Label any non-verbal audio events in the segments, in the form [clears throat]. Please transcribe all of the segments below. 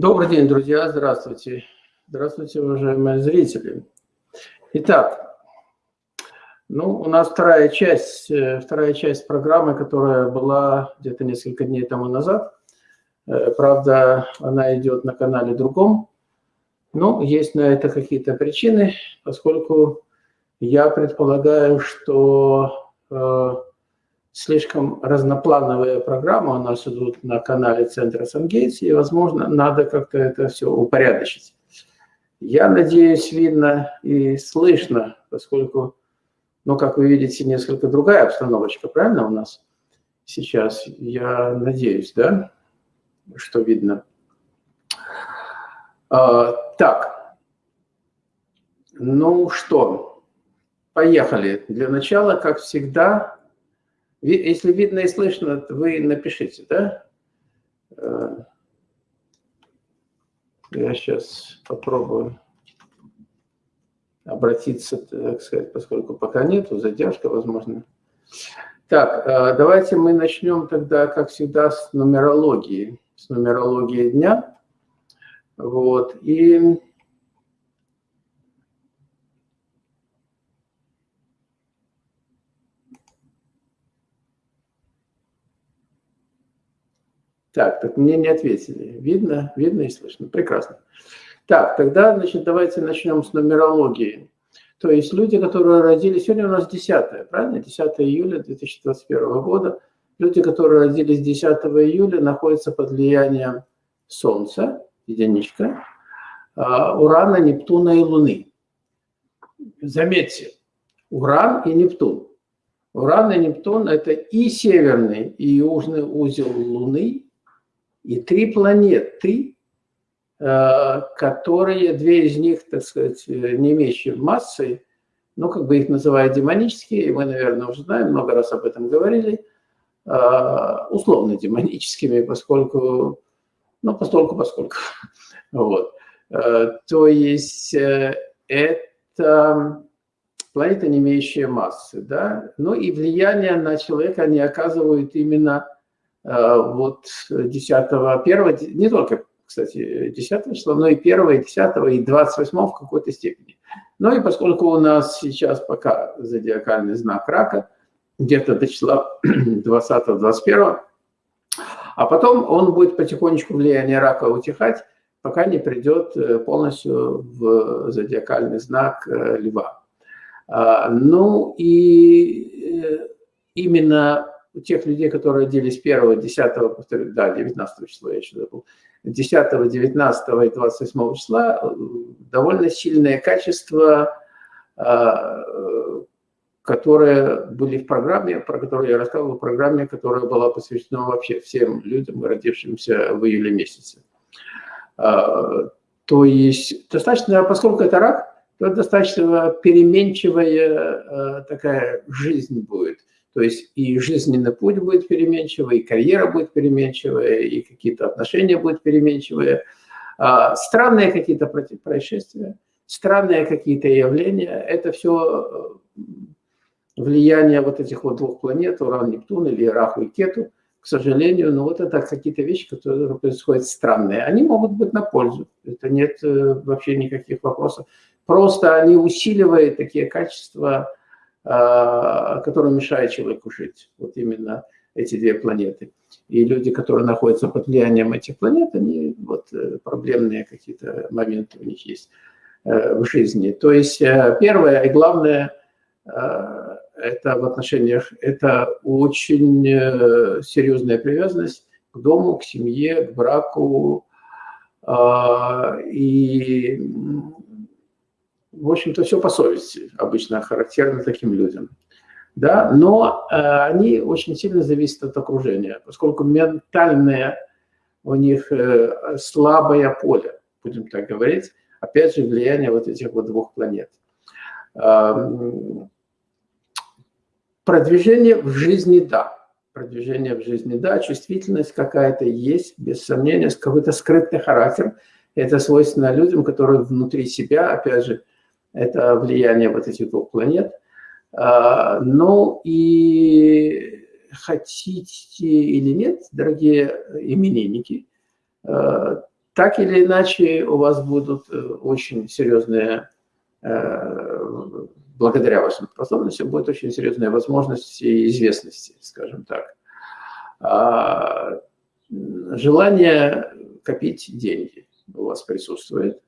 Добрый день, друзья, здравствуйте. Здравствуйте, уважаемые зрители. Итак, ну, у нас вторая часть, э, вторая часть программы, которая была где-то несколько дней тому назад. Э, правда, она идет на канале другом. Ну, есть на это какие-то причины, поскольку я предполагаю, что э, слишком разноплановые программы у нас идут на канале Центра Сангейтс, и, возможно, надо как-то это все упорядочить. Я надеюсь, видно и слышно, поскольку, ну, как вы видите, несколько другая обстановочка, правильно у нас сейчас? Я надеюсь, да, что видно. А, так, ну что, поехали. Для начала, как всегда, если видно и слышно, вы напишите, да? Э, я сейчас попробую обратиться, так сказать, поскольку пока нету, задержка, возможно. Так, э, давайте мы начнем тогда, как всегда, с нумерологии, с нумерологии дня. Вот, и Так, так мне не ответили. Видно, видно и слышно. Прекрасно. Так, тогда, значит, давайте начнем с нумерологии. То есть люди, которые родились... Сегодня у нас 10, правильно? 10 июля 2021 года. Люди, которые родились 10 июля, находятся под влиянием Солнца, единичка, а, Урана, Нептуна и Луны. Заметьте, Уран и Нептун. Уран и Нептун – это и северный, и южный узел Луны, и три планеты, э, которые, две из них, так сказать, не имеющие массы, ну, как бы их называют демонические, мы, наверное, уже знаем, много раз об этом говорили, э, условно демоническими, поскольку, ну, постольку, поскольку. [laughs] Вот. Э, то есть это планета, не имеющая массы, да, ну и влияние на человека они оказывают именно Э, вот 10, 1, не только, кстати, 10 числа, но и 1, 10 и 28 в какой-то степени. Ну и поскольку у нас сейчас пока зодиакальный знак рака, где-то до числа [clears throat] 20-21, а потом он будет потихонечку влияние рака утихать, пока не придет э, полностью в зодиакальный знак э, льва. А, ну и именно у тех людей, которые родились 1, 10, повторю, да, 19 числа я еще забыл, 10, 19 и 28 числа э, довольно сильное качество, а, которые были в программе, про которую я рассказывал, в программе, которая была посвящена вообще всем людям, родившимся в июле месяце. А, то есть достаточно, поскольку это рак, то достаточно переменчивая э, такая жизнь будет. То есть и жизненный путь будет переменчивый, и карьера будет переменчивая, и какие-то отношения будут переменчивые. А, странные какие-то происшествия, странные какие-то явления. Это все э, влияние вот этих вот двух планет, Уран, Нептун или Раху и Кету, к сожалению, но вот это какие-то вещи, которые происходят странные. Они могут быть на пользу, это нет э, вообще никаких вопросов. Просто они усиливают такие качества, который мешает человеку жить. Вот именно эти две планеты. И люди, которые находятся под влиянием этих планет, они вот э, проблемные какие-то моменты у них есть э, в жизни. То есть э, первое и главное это в отношениях, это очень серьезная привязанность к дому, к семье, к браку. А, и в общем-то, все по совести обычно характерно таким людям. Да? Но э, они очень сильно зависят от окружения, поскольку ментальное у них э, слабое поле, будем так говорить, опять же, влияние вот этих вот двух планет. Э, продвижение в жизни – да. Продвижение в жизни – да. Чувствительность какая-то есть, без сомнения, какой-то скрытый характер. Это свойственно людям, которые внутри себя, опять же, это влияние вот этих двух планет. А, ну и хотите или нет, дорогие именинники, а, так или иначе у вас будут очень серьезные, благодаря вашим способностям, будет очень серьезная возможность и известности, скажем так. А, желание копить деньги у вас присутствует.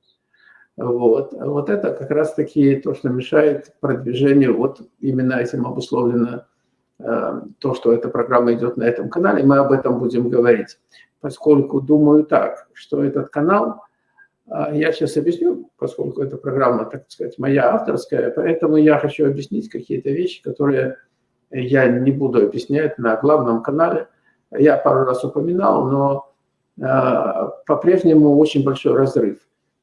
Вот. вот это как раз-таки то, что мешает продвижению, вот именно этим обусловлено э, то, что эта программа идет на этом канале, мы об этом будем говорить. Поскольку думаю так, что этот канал, э, я сейчас объясню, поскольку эта программа, так сказать, моя авторская, поэтому я хочу объяснить какие-то вещи, которые я не буду объяснять на главном канале. Я пару раз упоминал, но э, по-прежнему очень большой разрыв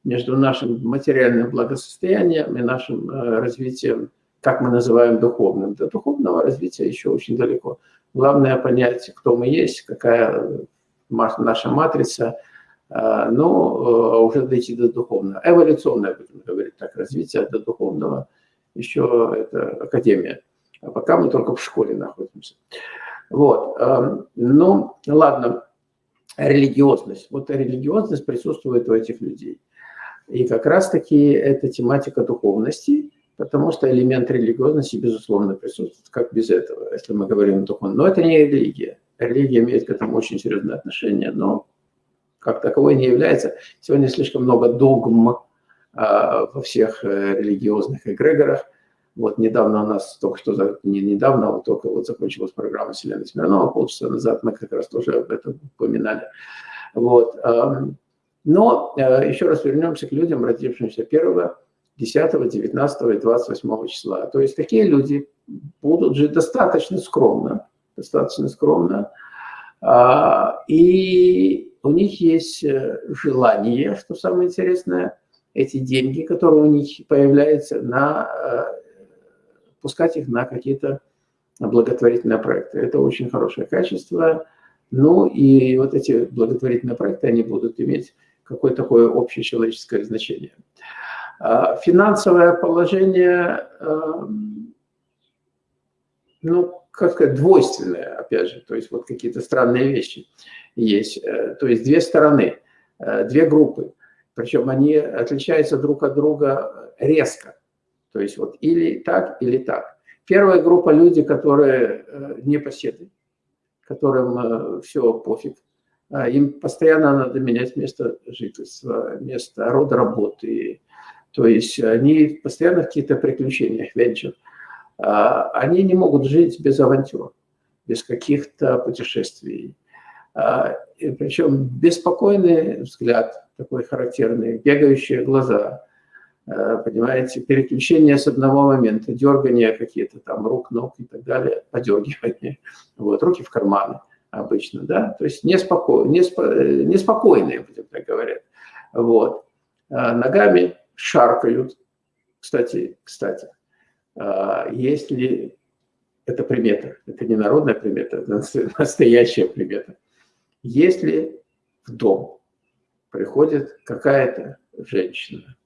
между нашим материальным благосостоянием и нашим э, развитием, как мы называем духовным. До духовного развития еще очень далеко. Главное понять, кто мы есть, какая наша матрица, э, но э, уже дойти до духовного. Эволюционное, будем говорить так, развитие до духовного, еще это академия. А пока мы только в школе находимся. Вот. Эм, ну, ладно, религиозность. Вот религиозность присутствует у этих людей. И как раз-таки это тематика духовности, потому что элемент религиозности, безусловно, присутствует. Как без этого, если мы говорим о духовном. Но это не религия. Религия имеет к этому очень серьезное отношение, но как таковой не является. Сегодня слишком много догм а, во всех э, религиозных эгрегорах. Вот недавно у нас, только что, не недавно, а вот только вот закончилась программа Вселенной Смирнова, полчаса назад мы как раз тоже об этом упоминали. Вот. Но э, еще раз вернемся к людям, родившимся 1, 10, 19 и 28 числа. То есть такие люди будут жить достаточно скромно, достаточно скромно, а, и у них есть э, желание, что самое интересное, эти деньги, которые у них появляются, на, э, пускать их на какие-то благотворительные проекты. Это очень хорошее качество. Ну и вот эти благотворительные проекты, они будут иметь какое такое общечеловеческое значение. А, финансовое положение, эм, ну, как сказать, двойственное, опять же, то есть вот какие-то странные вещи есть. Э, то есть две стороны, э, две группы, причем они отличаются друг от друга резко. То есть вот или так, или так. Первая группа люди, которые э, не поседы, которым все пофиг, им постоянно надо менять место жительства, место рода работы. То есть они постоянно в каких-то приключениях, венчур. А, они не могут жить без авантюр, без каких-то путешествий. А, и причем беспокойный взгляд, такой характерный, бегающие глаза, понимаете, переключение с одного момента, дергание какие-то там рук, ног и так далее, подергивание, вот, руки в карманы обычно, да, то есть неспоко... неспо... неспокойные, будем так говорить. Вот. А ногами шаркают. Кстати, кстати, а если это примета, это не народная примета, это [laughs] настоящая примета. Если в дом приходит какая-то женщина,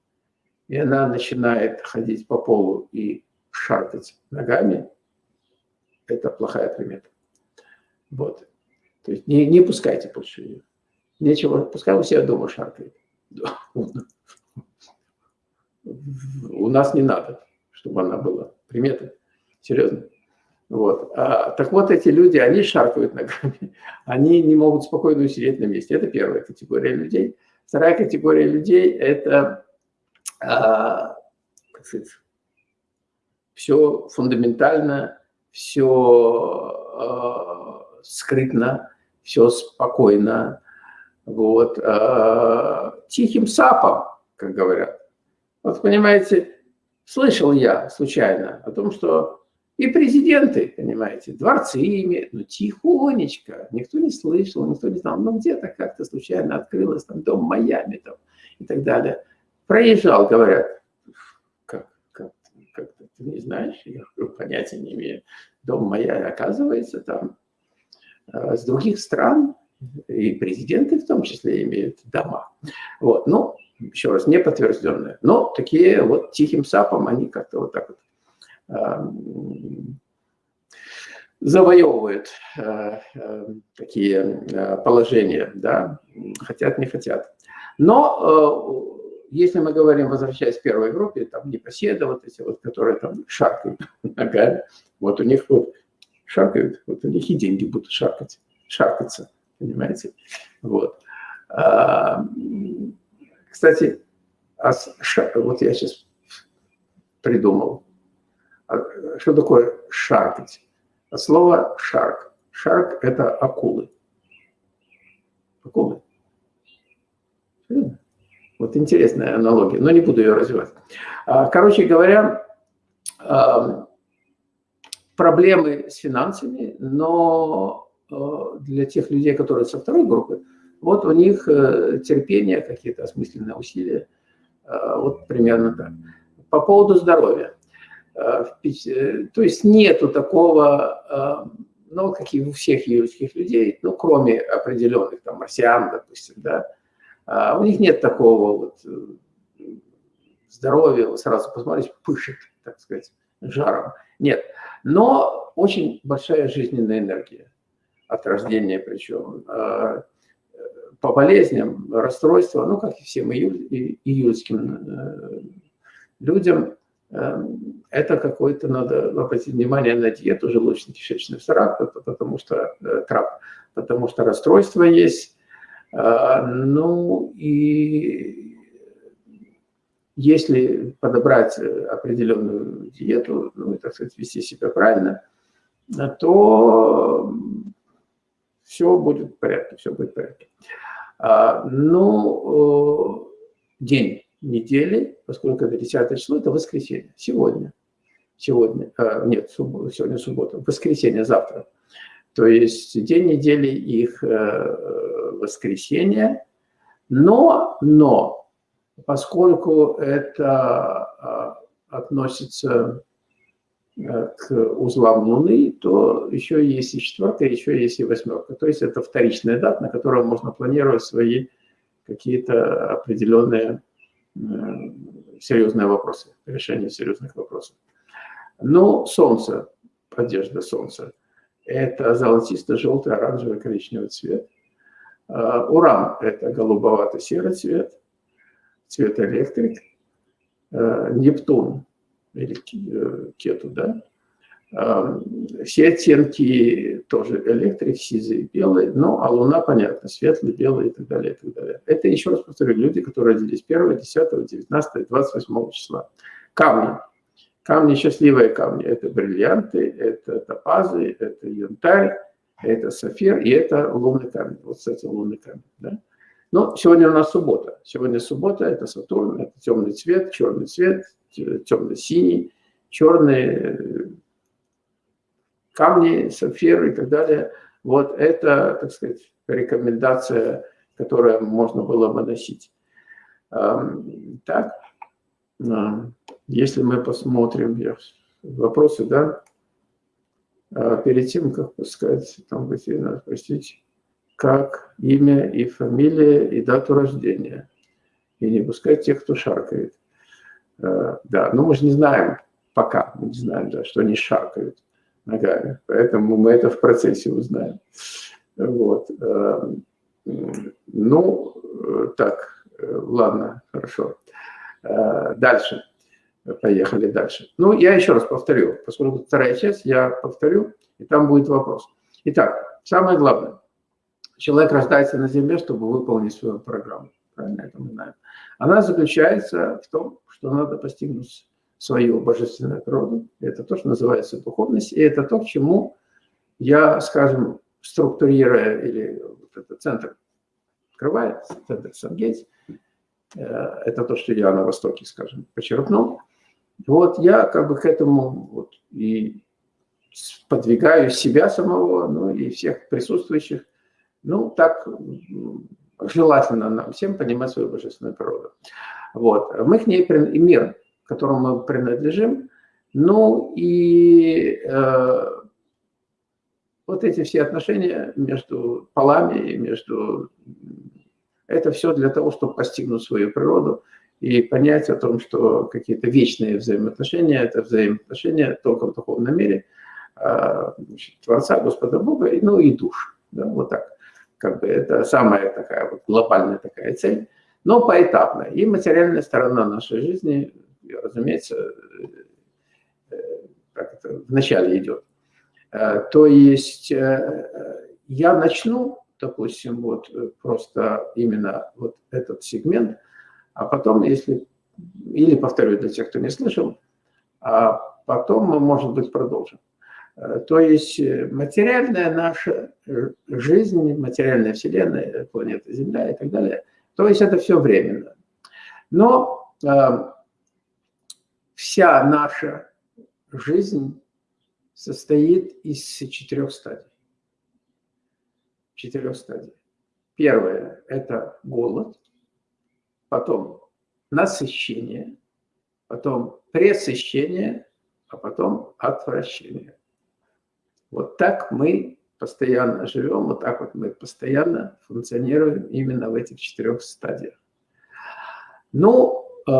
и она начинает ходить по полу и шаркать ногами, это плохая примета. Вот. То есть не, не пускайте больше. Нечего, пускай у себя дома шаркает. У нас не надо, чтобы она была. Примета. Серьезно. Вот. А, так вот, эти люди, они шаркают ногами, [laughs] они не могут спокойно усидеть на месте. Это первая категория людей. Вторая категория людей – это а, все фундаментально, все а, скрытно, все спокойно, вот, э, тихим сапом, как говорят. Вот понимаете, слышал я случайно о том, что и президенты, понимаете, дворцы имеют, ну тихонечко, никто не слышал, никто не знал, ну где-то как-то случайно открылось там дом Майами там и так далее. Проезжал, говорят, как, как, как ты не знаешь, я понятия не имею, дом Майами, оказывается, там с других стран, и президенты в том числе имеют дома. Вот, ну, еще раз, не подтвержденные. Но такие вот тихим сапом они как-то вот так вот э, завоевывают э, э, такие э, положения, да, хотят, не хотят. Но если мы говорим, возвращаясь к первой группе, там непоседа, вот эти вот, которые там шаркают [laughs] ногами, вот у них вот шаркают, вот у них и деньги будут шаркать, шаркаться, понимаете? Вот. А, кстати, а вот я сейчас придумал, а, что такое шаркать? От слова шарк. Шарк – это акулы. Акулы. Вот интересная аналогия, но не буду ее развивать. А, короче говоря, проблемы с финансами, но для тех людей, которые со второй группы, вот у них э, терпение, какие-то осмысленные усилия, э, вот примерно так. По поводу здоровья. Э, то есть нету такого, ну, как и у всех юридических людей, ну, кроме определенных, там, марсиан, допустим, да, а у них нет такого вот здоровья, сразу посмотрите, пышет, так сказать, жаром. Нет, но очень большая жизненная энергия от рождения причем по болезням, расстройства, ну, как и всем июль, июльским э, людям, э, это какой-то, надо обратить внимание на диету желудочно-кишечный тракт, потому что, э, тракт, потому что расстройство есть. Ну и если подобрать определенную диету, ну и, так сказать, вести себя правильно, то все будет в порядке, все будет в порядке. А, ну, день недели, поскольку это 10 число, это воскресенье, сегодня. Сегодня, а, нет, сегодня суббота, воскресенье, завтра. То есть день недели их э, воскресенье, но, но, поскольку это а, относится Э, к узлам Луны, то еще есть и четверка, еще есть и восьмерка. То есть это вторичная дата, на которую можно планировать свои какие-то определенные э, серьезные вопросы, решение серьезных вопросов. Но Солнце, одежда Солнца, это золотисто-желтый, оранжевый, коричневый цвет. Э, Уран – это голубовато-серый цвет, цвет электрик. Нептун или э, кету, да, все оттенки тоже электрик, сизый, белый, ну, а луна, понятно, светлый, белый и так далее, и так далее. Это, еще раз повторю, люди, которые родились 1, 10, 19, 28 числа. Камни. Камни, счастливые камни. Это бриллианты, это топазы, это янтарь, это сафир и это лунный камень. Вот, кстати, лунный камень, да. Но сегодня у нас суббота. Сегодня суббота, это Сатурн, это темный цвет, черный цвет, темно-синий, черные э, камни, сапфиры и так далее. Вот это, так сказать, рекомендация, которую можно было бы носить. Так, если мы посмотрим вопросы, да, а перед тем, как сказать, там, простите, как имя и фамилия и дату рождения. И не пускать тех, кто шаркает. Э, да, но мы же не знаем пока, мы не знаем, да, что они шаркают ногами, поэтому мы это в процессе узнаем. Вот. Э, ну, э, так, ладно, хорошо. Дальше. Поехали дальше. Ну, я еще раз повторю, поскольку вторая часть, я повторю, и там будет вопрос. Итак, самое главное. Человек рождается на Земле, чтобы выполнить свою программу. Правильно это мы знаем. Она заключается в том, что надо постигнуть свою божественную природу. Это то, что называется духовность, и это то, к чему я, скажем, структурируя, или вот этот центр открывает, центр Сангейтс, э, это то, что я на Востоке, скажем, почерпнул. Вот я как бы к этому вот и подвигаю себя самого, ну и всех присутствующих, ну так желательно нам всем понимать свою божественную природу. Вот. Мы к ней, и мир, которому мы принадлежим, ну и э, вот эти все отношения между полами, между... Это все для того, чтобы постигнуть свою природу и понять о том, что какие-то вечные взаимоотношения – это взаимоотношения только в духовном мире э, значит, Творца, Господа Бога, ну и душ. Да, вот так. Как бы это самая такая вот глобальная такая цель. но поэтапно. И материальная сторона нашей жизни, разумеется, это вначале идет. То есть я начну, допустим, вот просто именно вот этот сегмент, а потом, если, или повторю для тех, кто не слышал, а потом мы, может быть, продолжим. Э, то есть э, материальная наша жизнь, материальная Вселенная, планета Земля и так далее, то есть это все временно. Но э, вся наша жизнь состоит из четырех стадий. Четырех стадий. Первое – это голод, потом насыщение, потом пресыщение, а потом отвращение. Вот так мы постоянно живем, вот так вот мы постоянно функционируем именно в этих четырех стадиях. Ну, э,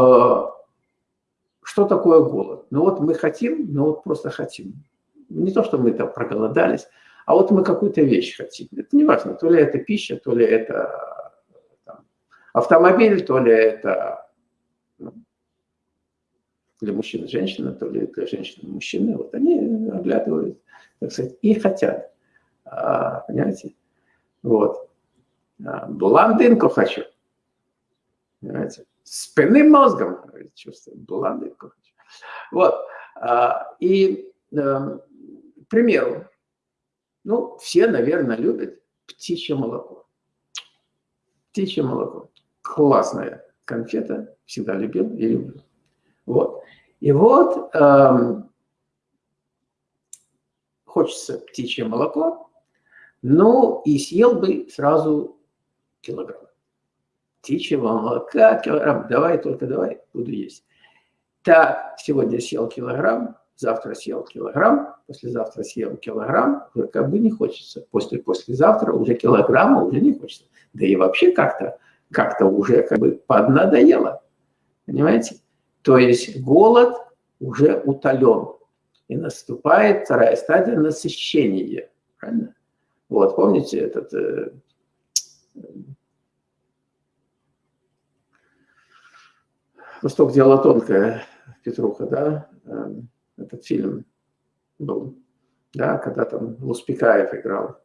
что такое голод? Ну вот мы хотим, ну вот просто хотим. Не то, что мы там проголодались, а вот мы какую-то вещь хотим. Это не важно, то ли это пища, то ли это там, автомобиль, то ли это ну, для мужчины женщина, то ли для женщины мужчины. Вот они оглядывают так сказать, и хотят. А, понимаете? Вот. А, блондинку хочу. Понимаете? Спинным мозгом, чувствую, блондинку хочу. Вот. А, и, эм, к примеру, ну, все, наверное, любят птичье молоко. Птичье молоко. Классная конфета. Всегда любил и люблю. Вот. И вот эм, хочется птичье молоко, ну и съел бы сразу килограмм. Птичьего молока, килограмм, давай, только давай, буду есть. Так, сегодня съел килограмм, завтра съел килограмм, послезавтра съел килограмм, уже как бы не хочется. После послезавтра уже килограмма уже не хочется. Да и вообще как-то как-то уже как бы поднадоело. Понимаете? То есть голод уже утолен. И наступает вторая стадия насыщения. Правильно? Вот, помните этот... Э, «Восток дело тонкое», Петруха, да? Э, этот фильм был, да, когда там Луспекаев играл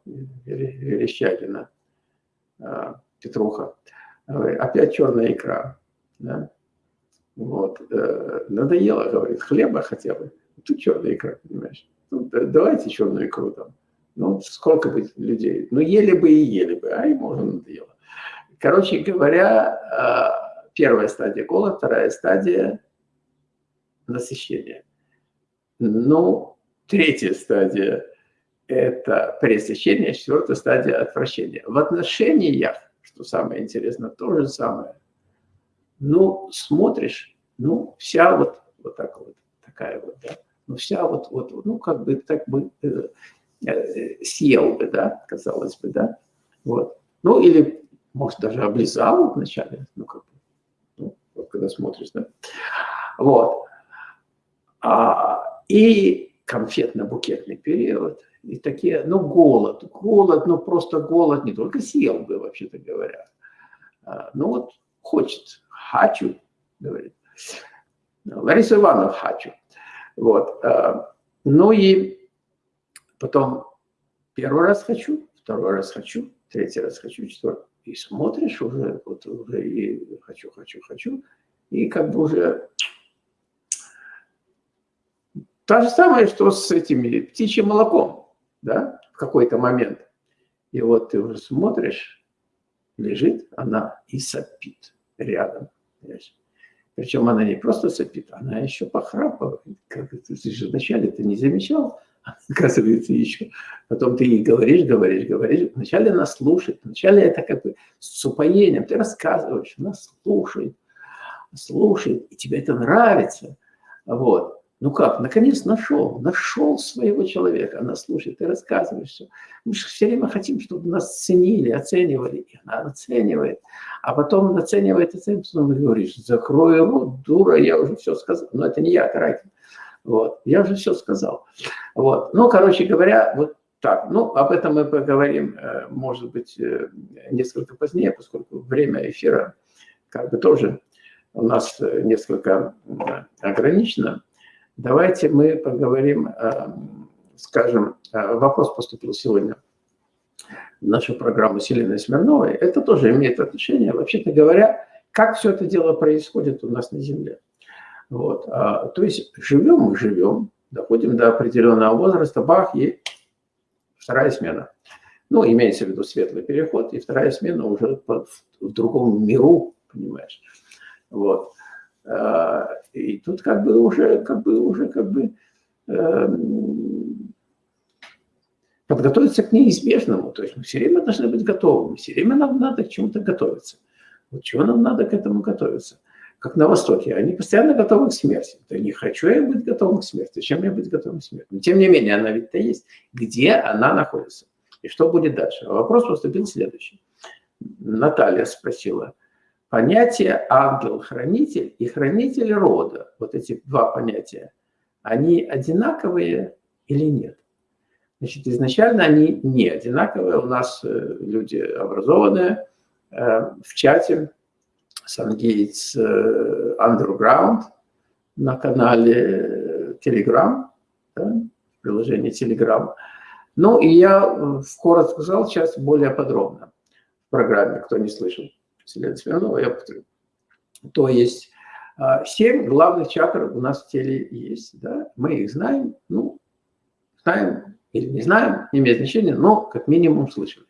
Верещагина, э, Петруха. Опять черная икра, да? Вот. Надоело, говорит, хлеба хотя бы. Тут черная икра, понимаешь? Ну, давайте черную икру там. Ну, сколько бы людей? Ну, ели бы и ели бы, а ему уже надоело. Короче говоря, а, первая стадия голода, вторая стадия насыщения. Ну, третья стадия – это пресыщение, четвертая стадия – отвращения. В отношениях, что самое интересное, то же самое. Ну, смотришь, ну, вся вот, вот так вот, такая вот, да, ну, вся вот, вот, ну, как бы так бы э, э, съел бы, да, казалось бы, да, вот. Ну, или, может, даже облизал вначале, ну, как бы, ну, вот, когда смотришь, да, вот. А, и конфетно-букетный период, и такие, ну, голод, голод, ну, просто голод, не только съел бы, вообще-то говоря, а, ну, вот хочет, хочу, говорит. Лариса Ивановна хочу. Вот. Э, ну и потом первый раз хочу, второй раз хочу, третий раз хочу, четвертый. И смотришь уже, вот уже и хочу, хочу, хочу, и как бы уже то же самое, что с этими птичьим молоком, да, в какой-то момент. И вот ты уже смотришь, лежит она и сопит рядом. Понимаешь? Причем она не просто сопит, она еще похрапывает. Как ты, же вначале ты не замечал, [laughs] оказывается, еще. Потом ты ей говоришь, говоришь, говоришь. Вначале она слушает, вначале это как бы с упоением. Ты рассказываешь, она слушает, слушает, и тебе это нравится. Вот. Ну как, наконец нашел, нашел своего человека. Она слушает, ты рассказываешь все. Мы же все время хотим, чтобы нас ценили, оценивали. И она оценивает. А потом оценивает, оценивает, потом говоришь, закрой рот, дура, я уже все сказал. Но это не я, Каракин. Вот, я уже все сказал. Вот, ну, короче говоря, вот так. Ну, об этом мы поговорим, э, может быть, э, несколько позднее, поскольку время эфира как бы тоже у нас несколько ограничено. Давайте мы поговорим, скажем, вопрос поступил сегодня в нашу программу с Смирновой. Это тоже имеет отношение, вообще-то говоря, как все это дело происходит у нас на Земле. Вот. А, то есть живем мы живем, доходим до определенного возраста, бах, и вторая смена. Ну, имеется в виду светлый переход, и вторая смена уже в другом миру, понимаешь. Вот. А, и тут как бы уже, как бы, уже как бы э, подготовиться к неизбежному. То есть мы все время должны быть готовыми, все время нам надо к чему-то готовиться. Вот чего нам надо к этому готовиться? Как на Востоке, они постоянно готовы к смерти. Да не хочу я быть готовым к смерти. Зачем мне быть готовым к смерти? Но тем не менее, она ведь-то есть. Где она находится? И что будет дальше? А вопрос поступил следующий. Наталья спросила. Понятие ангел-хранитель и хранитель рода, вот эти два понятия, они одинаковые или нет? Значит, изначально они не одинаковые. У нас э, люди образованные, Э, в чате Сангейтс э, Underground на канале Telegram, да, приложение Telegram. Ну и я коротко сказал сейчас более подробно в программе, кто не слышал Селена Смирнова, я повторю. То есть э, семь главных чакр у нас в теле есть, да, мы их знаем, ну, знаем или не знаем, не имеет значения, но как минимум слышали.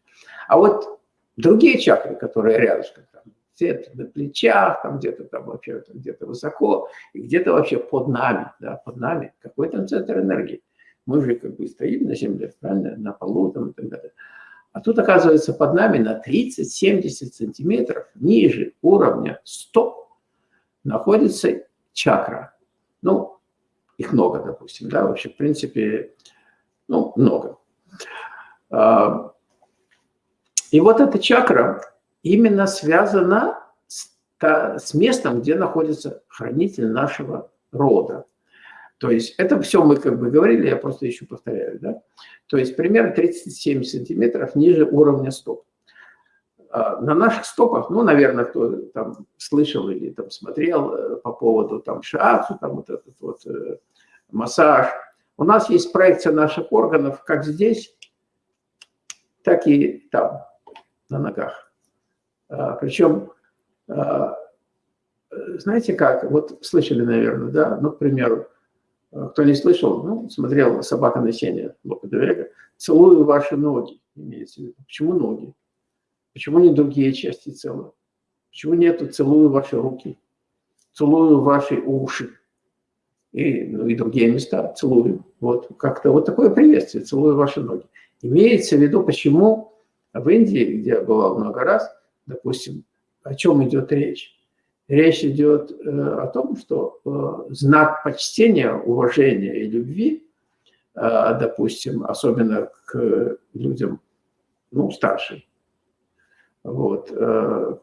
А вот Другие чакры, которые рядышком, там, где-то на плечах, там где-то там вообще где-то высоко, и где-то вообще под нами, да, под нами, какой там центр энергии. Мы же как бы стоим на земле, правильно, на полу там и так далее. А тут, оказывается, под нами на 30-70 сантиметров ниже уровня стоп находится чакра. Ну, их много, допустим, да, вообще, в принципе, ну, много. А, и вот эта чакра именно связана с, с местом, где находится хранитель нашего рода. То есть это все мы как бы говорили, я просто еще повторяю. Да? То есть примерно 37 сантиметров ниже уровня стоп. А, на наших стопах, ну, наверное, кто там слышал или там смотрел э, по поводу там шиацу, там вот этот вот э, массаж, у нас есть проекция наших органов как здесь, так и там на ногах. А, Причем, а, знаете как, вот слышали, наверное, да, ну, к примеру, кто не слышал, ну, смотрел «Собака на сене» Лопа Девега, «Целую ваши ноги», имеется в виду. Почему ноги? Почему не другие части тела? Почему нету «целую ваши руки», «целую ваши уши» и, ну, и другие места «целую». Вот как-то вот такое приветствие «целую ваши ноги». Имеется в виду, почему в Индии, где я бывал много раз, допустим, о чем идет речь? Речь идет э, о том, что э, знак почтения, уважения и любви, э, допустим, особенно к людям ну, старшим, вот,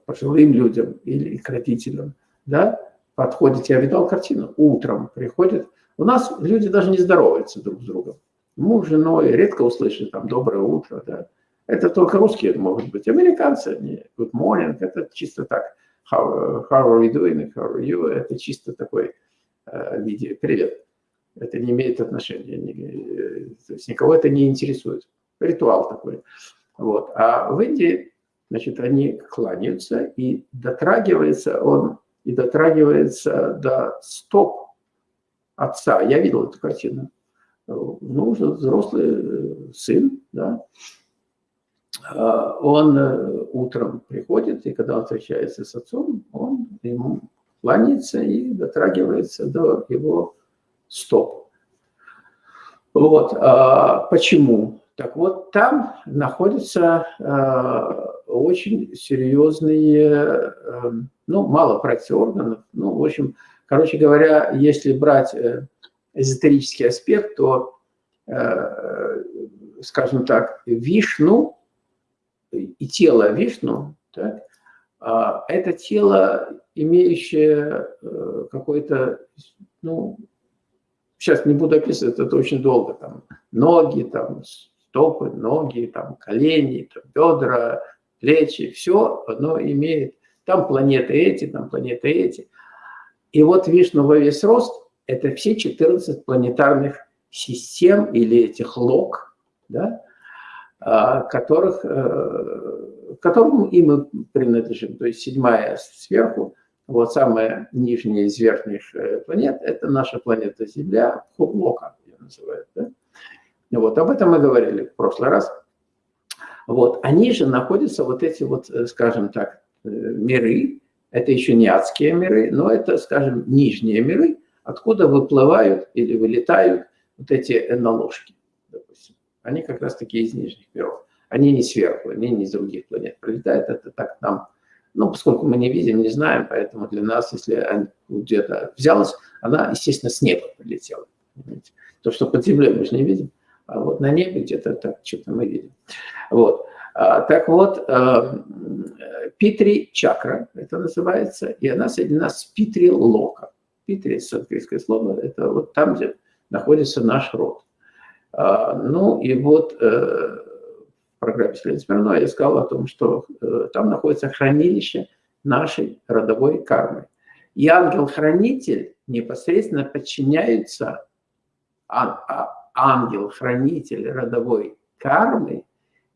пожилым людям или к родителям, да, подходит, я видал картину, утром приходит, у нас люди даже не здороваются друг с другом, муж, женой, редко услышишь там «доброе утро», да, это только русские могут быть. Американцы, не good morning, это чисто так. How, how are you doing, how are you? Это чисто такой э, виде привет. Это не имеет отношения, не, э, то есть никого это не интересует. Ритуал такой. Вот. А в Индии, значит, они кланяются и дотрагивается он, и дотрагивается до стоп отца. Я видел эту картину. Ну, взрослый э, сын, да, он э, утром приходит, и когда он встречается с отцом, он ему кланяется и дотрагивается до его стоп. Вот. А почему? Так вот, там находятся а, очень серьезные, а, ну, мало практики органов, ну, в общем, короче говоря, если брать э, эзотерический аспект, то, э, скажем так, Вишну и тело Вишну, так, а это тело, имеющее э, какой-то, ну, сейчас не буду описывать, это очень долго, там, ноги, там, стопы, ноги, там, колени, там, бедра, плечи, все оно имеет там планеты эти, там планеты эти. И вот Вишну во весь рост – это все 14 планетарных систем или этих лог, да, которых, э, которым и мы принадлежим. То есть седьмая сверху, вот самая нижняя из верхних э, планет – это наша планета Земля, Хублока ее называют. Да? Вот, об этом мы говорили в прошлый раз. Вот, они же находятся, вот эти вот, э, скажем так, миры, это еще не адские миры, но это, скажем, нижние миры, откуда выплывают или вылетают вот эти наложки, допустим. Они как раз таки из нижних миров. Они не сверху, они не из других планет прилетают. Это так нам, ну, поскольку мы не видим, не знаем, поэтому для нас, если где-то взялась, она, естественно, с неба прилетела. Понимаете? То, что под землей мы же не видим, а вот на небе где-то так что-то мы видим. Вот. А, так вот, а, Питри чакра, это называется, и она соединена с Питри лока. Питри, санскритское слово, это вот там, где находится наш род. А, ну и вот э, в программе Селена Смирнова я сказал о том, что э, там находится хранилище нашей родовой кармы. И ангел-хранитель непосредственно подчиняется, а, ангел-хранитель родовой кармы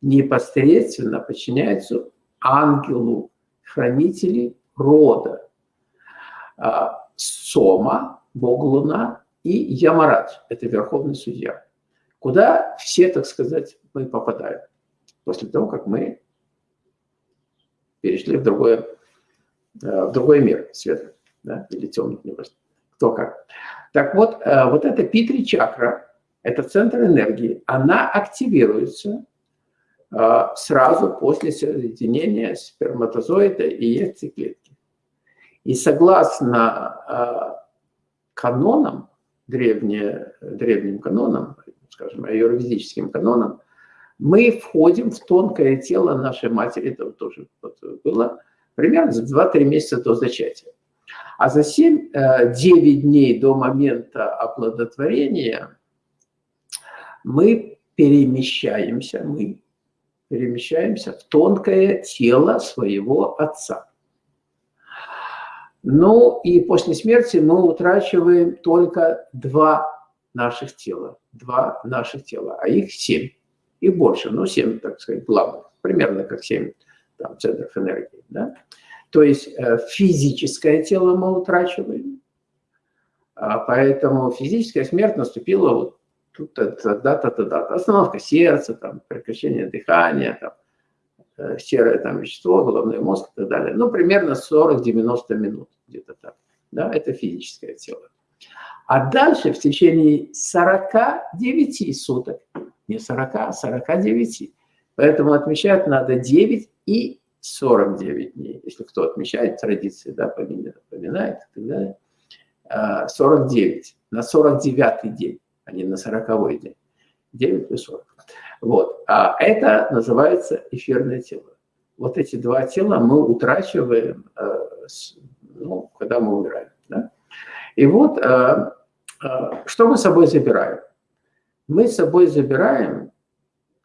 непосредственно подчиняется ангелу хранителей рода. А, Сома, Бог Луна и Ямарадж, это Верховный Судья куда все, так сказать, мы попадаем после того, как мы перешли в, другое, э, в другой мир светлый да, или темный, не важно, кто как. Так вот, э, вот эта Питри чакра, это центр энергии, она активируется э, сразу после соединения сперматозоида и яйцеклетки. И согласно канонам, древние, древним канонам, скажем, аюрведическим канонам, мы входим в тонкое тело нашей матери, это тоже было примерно за 2-3 месяца до зачатия. А за 7-9 э, дней до момента оплодотворения мы перемещаемся, мы перемещаемся в тонкое тело своего отца. Ну и после смерти мы утрачиваем только два наших тела. Два наших тела, а их семь. Их больше, ну семь, так сказать, главных. Примерно как семь там, центров энергии. Да? То есть э, физическое тело мы утрачиваем, а поэтому физическая смерть наступила вот тут тогда-то, тогда-то. Остановка сердца, там, прекращение дыхания, там, э, серое там, вещество, головной мозг и так далее. Ну, примерно 40-90 минут, где-то так. Да, это физическое тело. А дальше в течение 49 суток, не 40, а 49. Поэтому отмечать надо 9 и 49 дней. Если кто отмечает традиции, да, поминает и так далее. 49 а, на 49 день, а не на 40 день. 9 плюс 40. Вот. А это называется эфирное тело. Вот эти два тела мы утрачиваем, э, ну, когда мы умираем. И вот, э, э, что мы с собой забираем? Мы с собой забираем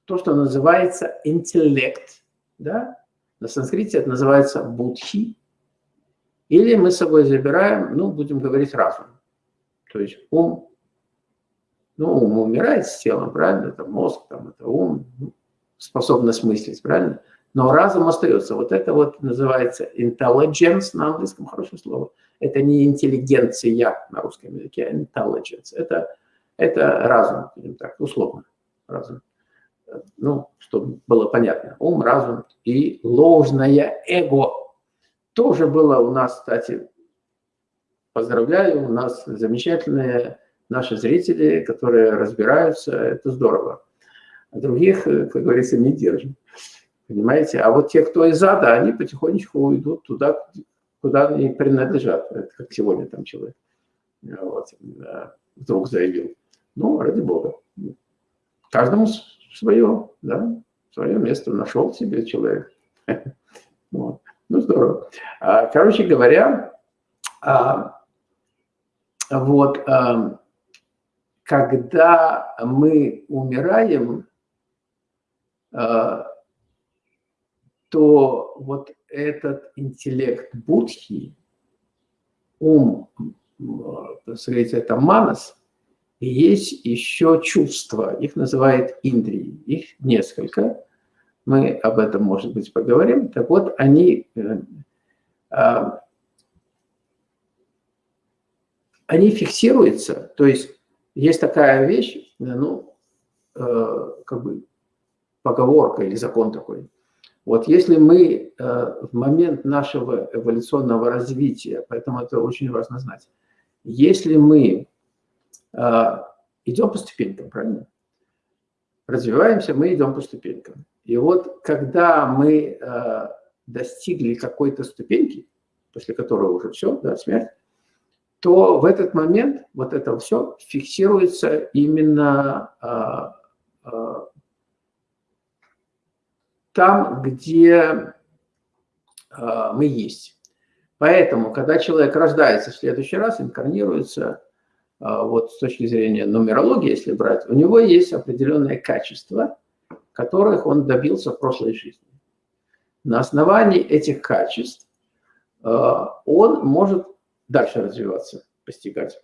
то, что называется интеллект. Да? На санскрите это называется будхи. Или мы с собой забираем, ну, будем говорить, разум. То есть ум. Ну, ум умирает с телом, правильно? Это мозг, там, это ум, ну, способность мыслить, правильно? Но разум остается. Вот это вот называется intelligence на английском, хорошее слово. Это не интеллигенция на русском языке, а intelligence. Это, это разум, будем так, условно, разум. Ну, чтобы было понятно. Ум, разум и ложное эго. Тоже было у нас, кстати, поздравляю, у нас замечательные наши зрители, которые разбираются, это здорово. А других, как говорится, не держим. Понимаете? А вот те, кто из ада, они потихонечку уйдут туда, куда они принадлежат. Это как сегодня там человек вот, вдруг заявил. Ну, ради Бога. Каждому свое, да, свое место нашел себе человек. [laughs] Вот. Ну, здорово. А, короче говоря, а, вот, а, когда мы умираем, то вот этот интеллект будхи, ум, сказать, это манас, и есть еще чувства, их называют индрии, их несколько, мы об этом, может быть, поговорим. Так вот, они, э, а, они фиксируются, то есть есть такая вещь, ну, э, как бы поговорка или закон такой. Вот если мы э, в момент нашего эволюционного развития, поэтому это очень важно знать, если мы идем по ступенькам, правильно? Развиваемся, мы идем по ступенькам. И вот когда мы э, достигли какой-то ступеньки, после которой уже все, да, смерть, то в этот момент вот это все фиксируется именно э, э, там, где э, мы есть. Поэтому, когда человек рождается в следующий раз, инкарнируется, э, вот с точки зрения нумерологии, если брать, у него есть определенное качество – которых он добился в прошлой жизни. На основании этих качеств э, он может дальше развиваться, постигать.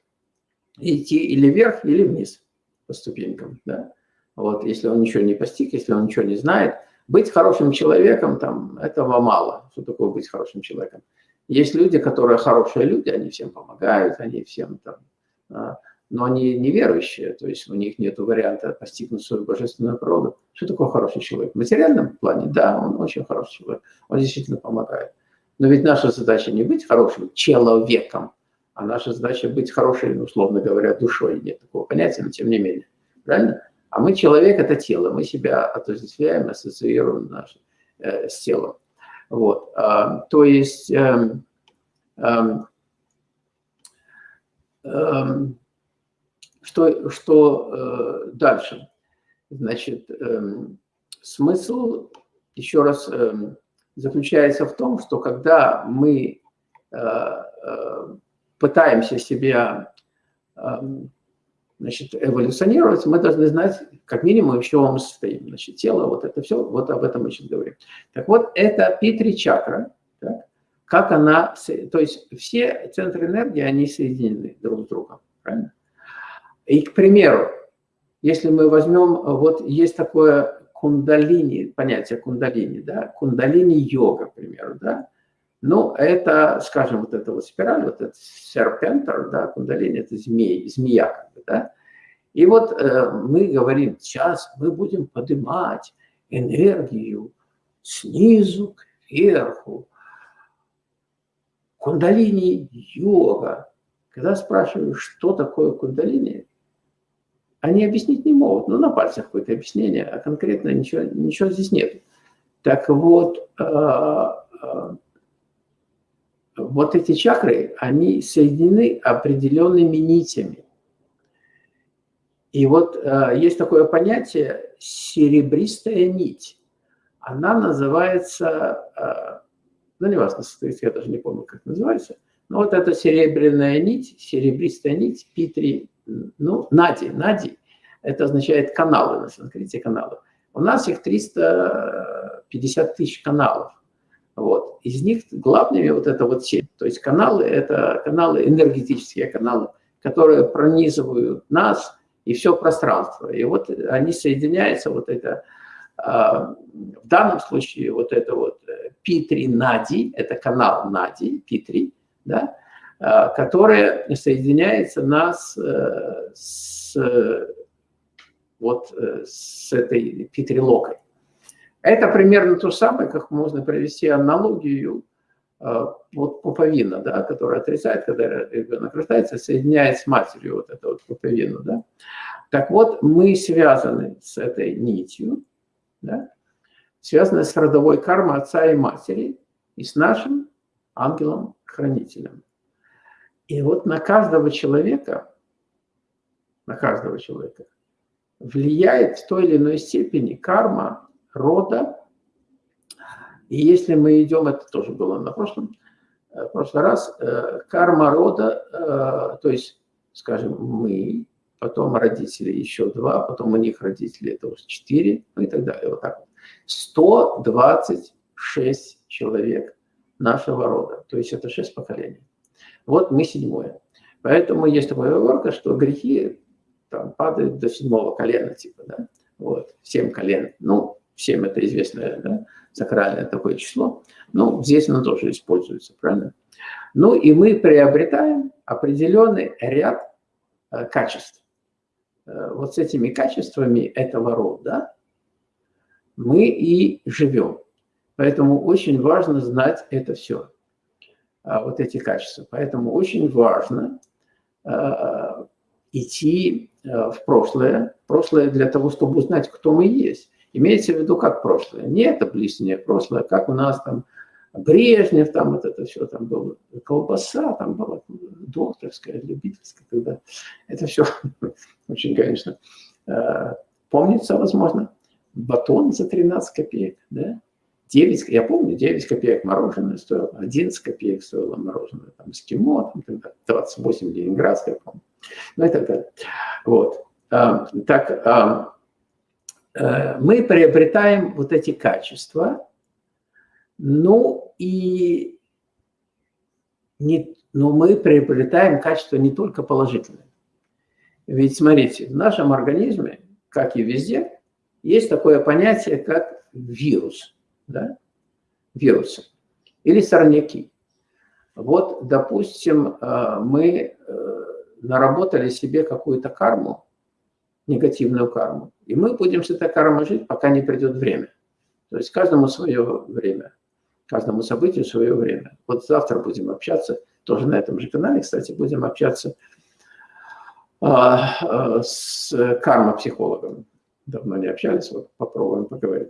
Идти или вверх, или вниз по ступенькам. Да? Вот, если он ничего не постиг, если он ничего не знает. Быть хорошим человеком, там, этого мало. Что такое быть хорошим человеком? Есть люди, которые хорошие люди, они всем помогают, они всем там, а, но они неверующие, то есть у них нет варианта постигнуть свою божественную природу. Что такое хороший человек? В материальном плане, да, он очень хороший человек, он действительно помогает. Но ведь наша задача не быть хорошим человеком, а наша задача быть хорошей, ну, условно говоря, душой. Нет такого понятия, но тем не менее. Правильно? А мы человек – это тело, мы себя отождествляем, ассоциируем наше, э, с телом. Вот. А, то есть… Э, э, что, что э, дальше? Значит, смысл, еще раз, заключается в том, что когда мы э, э, пытаемся себя значит, эволюционировать, мы должны знать, как минимум, в чем мы состоим. Значит, тело, вот это все, вот об этом мы сейчас говорим. Так вот, это Питри чакра, так? как она, то есть все центры энергии, они соединены друг с другом, правильно? И, к примеру, если мы возьмем, вот есть такое кундалини, понятие кундалини, да, кундалини-йога, к примеру, да, ну, это, скажем, вот эта вот спираль, вот этот серпентер, да, кундалини, это змей, змея, как бы, да, и вот э, мы говорим, сейчас мы будем поднимать энергию снизу к верху. Кундалини-йога. Когда спрашиваю, что такое кундалини, они объяснить не могут. Ну, на пальцах какое-то объяснение, а конкретно ничего, ничего здесь нет. Так вот, э, э, вот эти чакры, они соединены определенными нитями. И вот э, есть такое понятие серебристая нить. Она называется, ну, не важно, я даже не помню, как называется, но вот эта серебряная нить, серебристая нить, Питри ну, нади, нади, это означает каналы на санскрите, каналы. У нас их 350 тысяч каналов. Вот. Из них главными вот это вот все. То есть каналы – это каналы, энергетические каналы, которые пронизывают нас и все пространство. И вот они соединяются, вот это, а, в данном случае вот это вот Питри Нади, это канал Нади, Питри, да, Э, которая соединяется нас э, с, вот, э, с этой петрилокой. Это примерно то самое, как можно провести аналогию вот пуповина, да, которая отрицает, когда ребенок рождается, соединяет с матерью вот эту вот пуповину. Да. Так вот, мы связаны с этой нитью, да, связаны с родовой кармой отца и матери и с нашим ангелом-хранителем. И вот на каждого человека, на каждого человека влияет в той или иной степени карма рода. И если мы идем, это тоже было на прошлом, э, в прошлый раз, э, карма рода, э, то есть, скажем, мы, потом родители еще два, потом у них родители, это уже четыре, ну и так далее, вот так вот. 120 шесть человек нашего рода. То есть это шесть поколений. Вот мы седьмое. Поэтому есть такая оговорка, что грехи там, падают до седьмого колена, типа, да, вот, семь колен. Ну, семь это известное, да, сакральное такое число. Ну, здесь оно тоже используется, правильно? Ну, и мы приобретаем определенный ряд э, качеств. Э, вот с этими качествами этого рода мы и живем. Поэтому очень важно знать это все, а, вот эти качества. Поэтому очень важно а, идти а, в прошлое. Прошлое для того, чтобы узнать, кто мы есть. Имеется в виду как прошлое. Не это ближнее прошлое, как у нас там Брежнев, там вот это все, там была колбаса, там была докторская, любительская, тогда это все [laughs] очень, конечно, помнится, возможно. Батон за 13 копеек, да, 9, я помню, 9 копеек мороженое стоило, 11 копеек стоило мороженое, там, эскимо, там, тогда 28 ленинградское, помню, ну и так далее. Вот. А, так, а, мы приобретаем вот эти качества, ну и не, но мы приобретаем качества не только положительные. Ведь смотрите, в нашем организме, как и везде, есть такое понятие, как вирус да, вирусы или сорняки. Вот, допустим, э, мы э, наработали себе какую-то карму, негативную карму, и мы будем с этой кармой жить, пока не придет время. То есть каждому свое время, каждому событию свое время. Вот завтра будем общаться, тоже на этом же канале, кстати, будем общаться а, э, с кармопсихологом. Давно не общались, вот попробуем поговорить.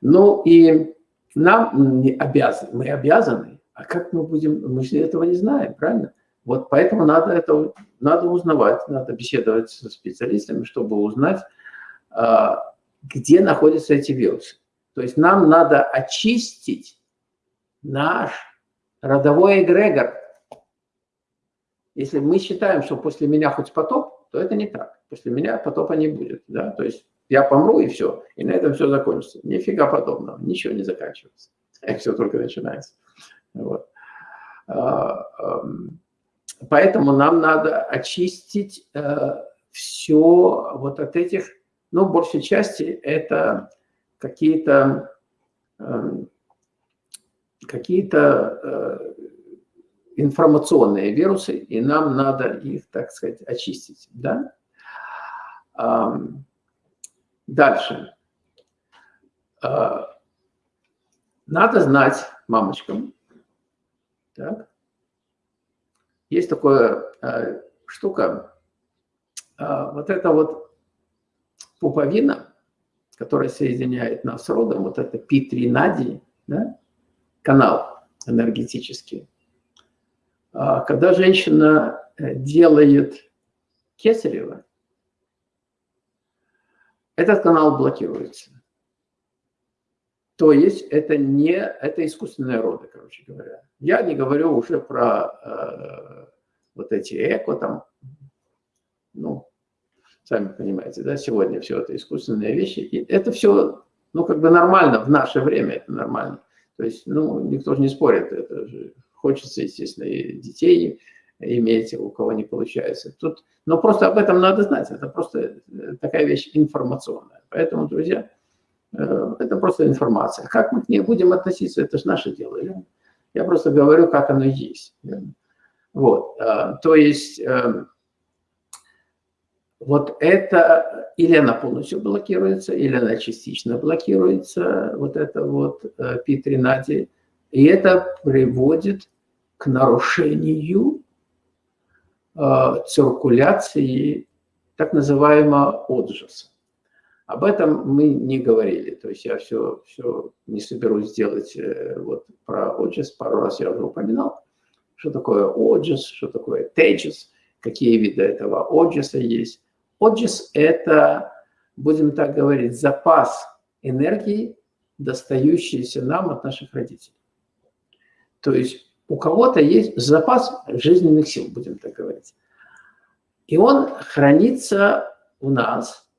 Ну и нам не обязаны, мы обязаны, а как мы будем, мы же этого не знаем, правильно? Вот поэтому надо это, надо узнавать, надо беседовать со специалистами, чтобы узнать, а, где находятся эти вирусы. То есть нам надо очистить наш родовой эгрегор. Если мы считаем, что после меня хоть потоп, то это не так. После меня потопа не будет. Да? То есть я помру и все, и на этом все закончится. Нифига подобного, ничего не заканчивается. [laughs] Все только начинается. Вот. Поэтому нам надо очистить э, все вот от этих, ну, большей части это какие-то эм, какие-то э, информационные вирусы, и нам надо их, так сказать, очистить, да? Дальше. А, надо знать мамочкам. Так. Есть такая а, штука, а, вот это вот пуповина, которая соединяет нас с родом, вот это Пи-3 да, канал энергетический. Когда женщина э, делает кесарево, этот канал блокируется. То есть это не, это искусственные роды, короче говоря. Я не говорю уже про э, вот эти эко там, ну, сами понимаете, да, сегодня все это искусственные вещи. И это все, ну, как бы нормально, в наше время это нормально. То есть, ну, никто же не спорит, это же хочется, естественно, и детей иметь, у кого не получается. Тут, но просто об этом надо знать, это просто такая вещь информационная. Поэтому, друзья, это просто информация. Как мы к ней будем относиться, это же наше дело. Я просто говорю, как оно есть. Вот, э, то есть вот это или она полностью блокируется, или она частично блокируется, вот это вот P13, и это приводит к нарушению Э, циркуляции так называемого отжаса. Об этом мы не говорили, то есть я все, все не соберусь сделать э, вот про отжас, пару раз я уже упоминал, что такое отжас, что такое теджас, какие виды этого отжаса есть. Отжас – это, будем так говорить, запас энергии, достающийся нам от наших родителей. То есть у кого-то есть запас жизненных сил, будем так говорить. И он хранится у нас.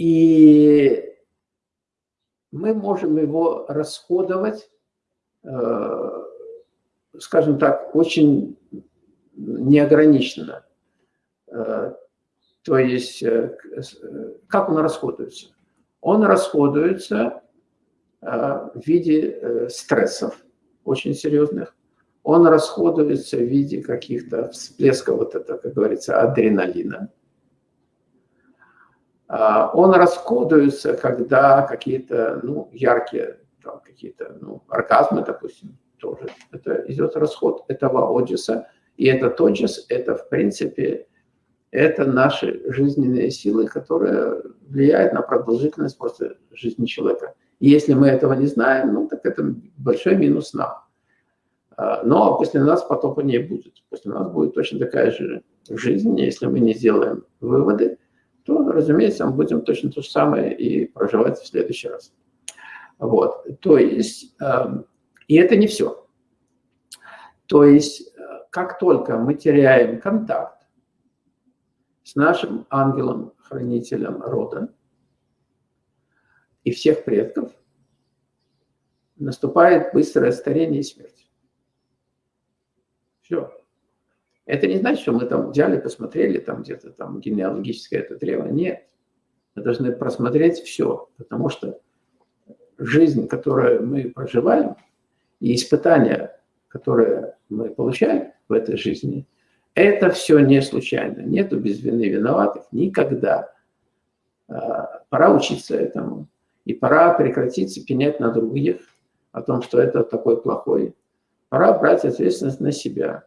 И мы можем его расходовать, э, скажем так, очень неограниченно. Э, то есть, э, как он расходуется? Он расходуется в виде стрессов очень серьезных, он расходуется в виде каких-то всплесков, вот это, как говорится, адреналина. А, он расходуется, когда какие-то ну, яркие, какие-то ну, оргазмы, допустим, тоже. Это идет расход этого оджиса. И этот оджис, это, в принципе, это наши жизненные силы, которые влияют на продолжительность просто жизни человека. И если мы этого не знаем, ну, так это большой минус нам. А, но после нас потопа не будет. После нас будет точно такая же жизнь. Если мы не сделаем выводы, то, разумеется, мы будем точно то же самое и проживать в следующий раз. Вот. То есть, эм, и это не все. То есть, э, как только мы теряем контакт с нашим ангелом-хранителем рода и всех предков, наступает быстрое старение и смерть. Все. Это не значит, что мы там взяли, посмотрели там где-то там генеалогическое это древо. Нет. Мы должны просмотреть все, потому что жизнь, которую мы проживаем, и испытания, которые мы получаем в этой жизни, это все не случайно. Нету без вины виноватых никогда. А, пора учиться этому. И пора прекратить пенять на других о том, что это такой плохой. Пора брать ответственность на себя.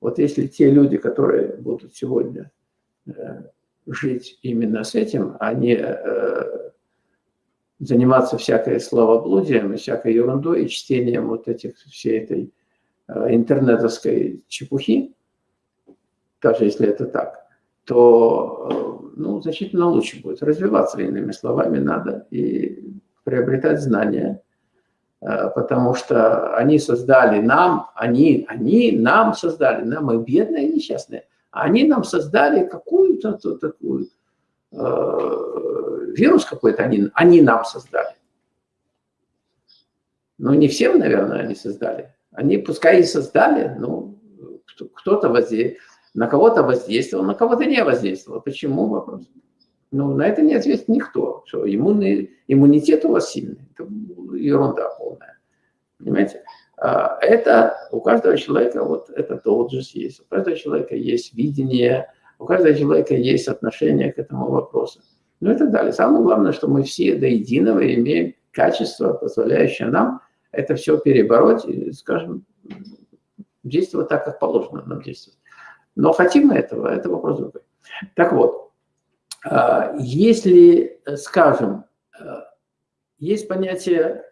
Вот если те люди, которые будут сегодня э, жить именно с этим, не э, заниматься всякой словоблудием всякой ерундой и чтением вот этих, всей этой э, интернетовской чепухи, даже если это так, то ну, значительно лучше будет. Развиваться, иными словами, надо и приобретать знания, потому что они создали нам, они, они нам создали, нам мы бедные и несчастные, они нам создали какую-то такую, э, вирус какой-то, они, они нам создали. Ну, не всем, наверное, они создали. Они, пускай и создали, но кто-то воздействовал, на кого-то воздействовал, на кого-то не воздействовал. Почему вопрос? Ну, на это не ответит никто, что иммунный, иммунитет у вас сильный. Это ерунда. Понимаете? А, это у каждого человека вот этот отжиз есть, у каждого человека есть видение, у каждого человека есть отношение к этому вопросу. Ну и так далее. Самое главное, что мы все до единого имеем качество, позволяющее нам это все перебороть и, скажем, действовать так, как положено нам действовать. Но хотим мы этого, это вопрос другой. Так вот, а, если, скажем, а, есть понятие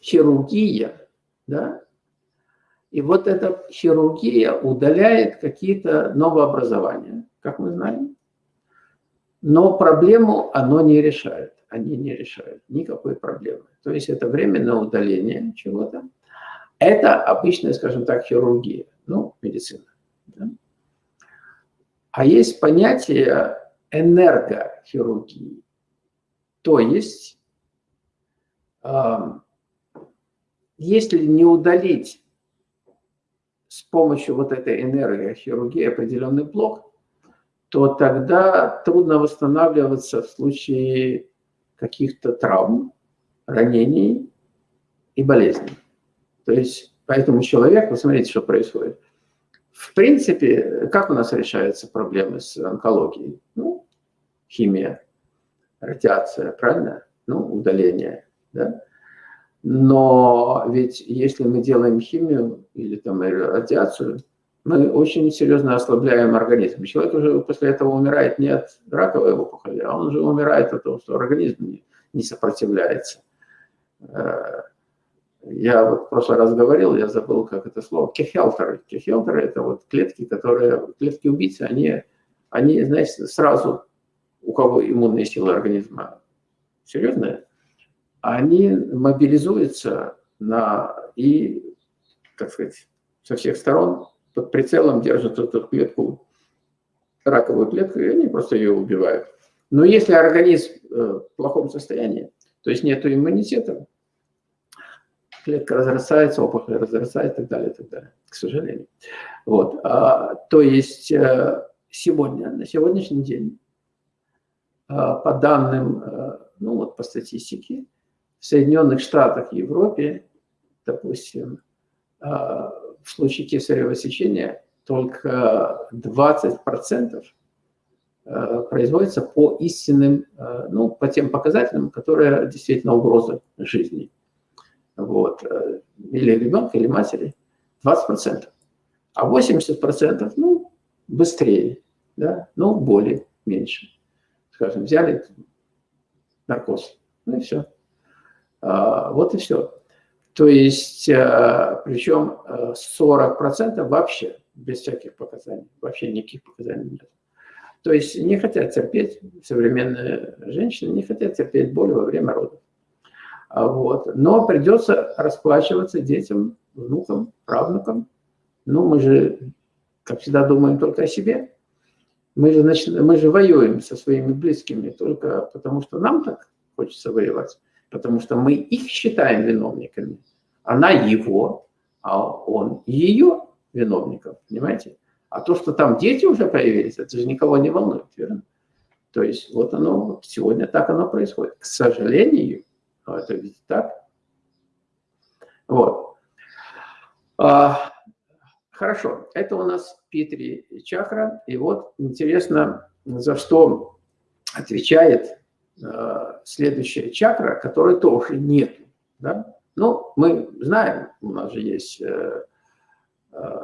хирургия, да, и вот эта хирургия удаляет какие-то новообразования, как мы знаем, но проблему оно не решает, они не решают никакой проблемы. То есть это временное удаление чего-то. Это обычная, скажем так, хирургия, ну, медицина. Да? А есть понятие энергохирургии. То есть, если не удалить с помощью вот этой энергохирургии определенный блок, то тогда трудно восстанавливаться в случае каких-то травм, ранений и болезней. То есть, поэтому человек, посмотрите, что происходит. В принципе, как у нас решаются проблемы с онкологией? Ну, химия, радиация, правильно? Ну, удаление, да? Но ведь если мы делаем химию или там радиацию, мы очень серьезно ослабляем организм. Человек уже после этого умирает не от раковой опухоли, а он уже умирает от того, что организм не, сопротивляется. Э, я вот в прошлый раз говорил, я забыл, как это слово, кехелтеры. Кехелтеры – это вот клетки, которые, клетки убийцы, они, они, знаете, сразу у кого иммунные силы организма серьезные, они мобилизуются на, и, так сказать, со всех сторон под прицелом держат эту клетку, раковую клетку, и они просто ее убивают. Но если организм в плохом состоянии, то есть нет иммунитета, клетка разрастается, опухоль разрастается и так далее, и так далее, к сожалению. Вот. А, то есть э, сегодня, на сегодняшний день, по данным, э, ну вот по статистике, в Соединенных Штатах и Европе, допустим, а, в случае кесарево сечения только 20% э, производится по истинным, ну, по тем показателям, которые действительно угроза жизни вот, э, или ребенка, или матери, 20%. А 80%, ну, быстрее, да, ну, боли меньше. Скажем, взяли наркоз, ну и все. А, вот и все. То есть, а, причем 40% вообще без всяких показаний, вообще никаких показаний нет. То есть не хотят терпеть, современные женщины не хотят терпеть боль во время родов. А вот. Но придется расплачиваться детям, внукам, правнукам. Ну, мы же, как всегда, думаем только о себе. Мы же, нач... мы же воюем со своими близкими только потому, что нам так хочется воевать. Потому что мы их считаем виновниками. Она его, а он ее виновником, понимаете? А то, что там дети уже появились, это же никого не волнует, верно? То есть вот оно, сегодня так оно происходит. К сожалению, это ведь так. Вот. А, хорошо, это у нас Питри чакра. И вот интересно, за что отвечает э, следующая чакра, которой тоже нет. Да? Ну, мы знаем, у нас же есть э, э,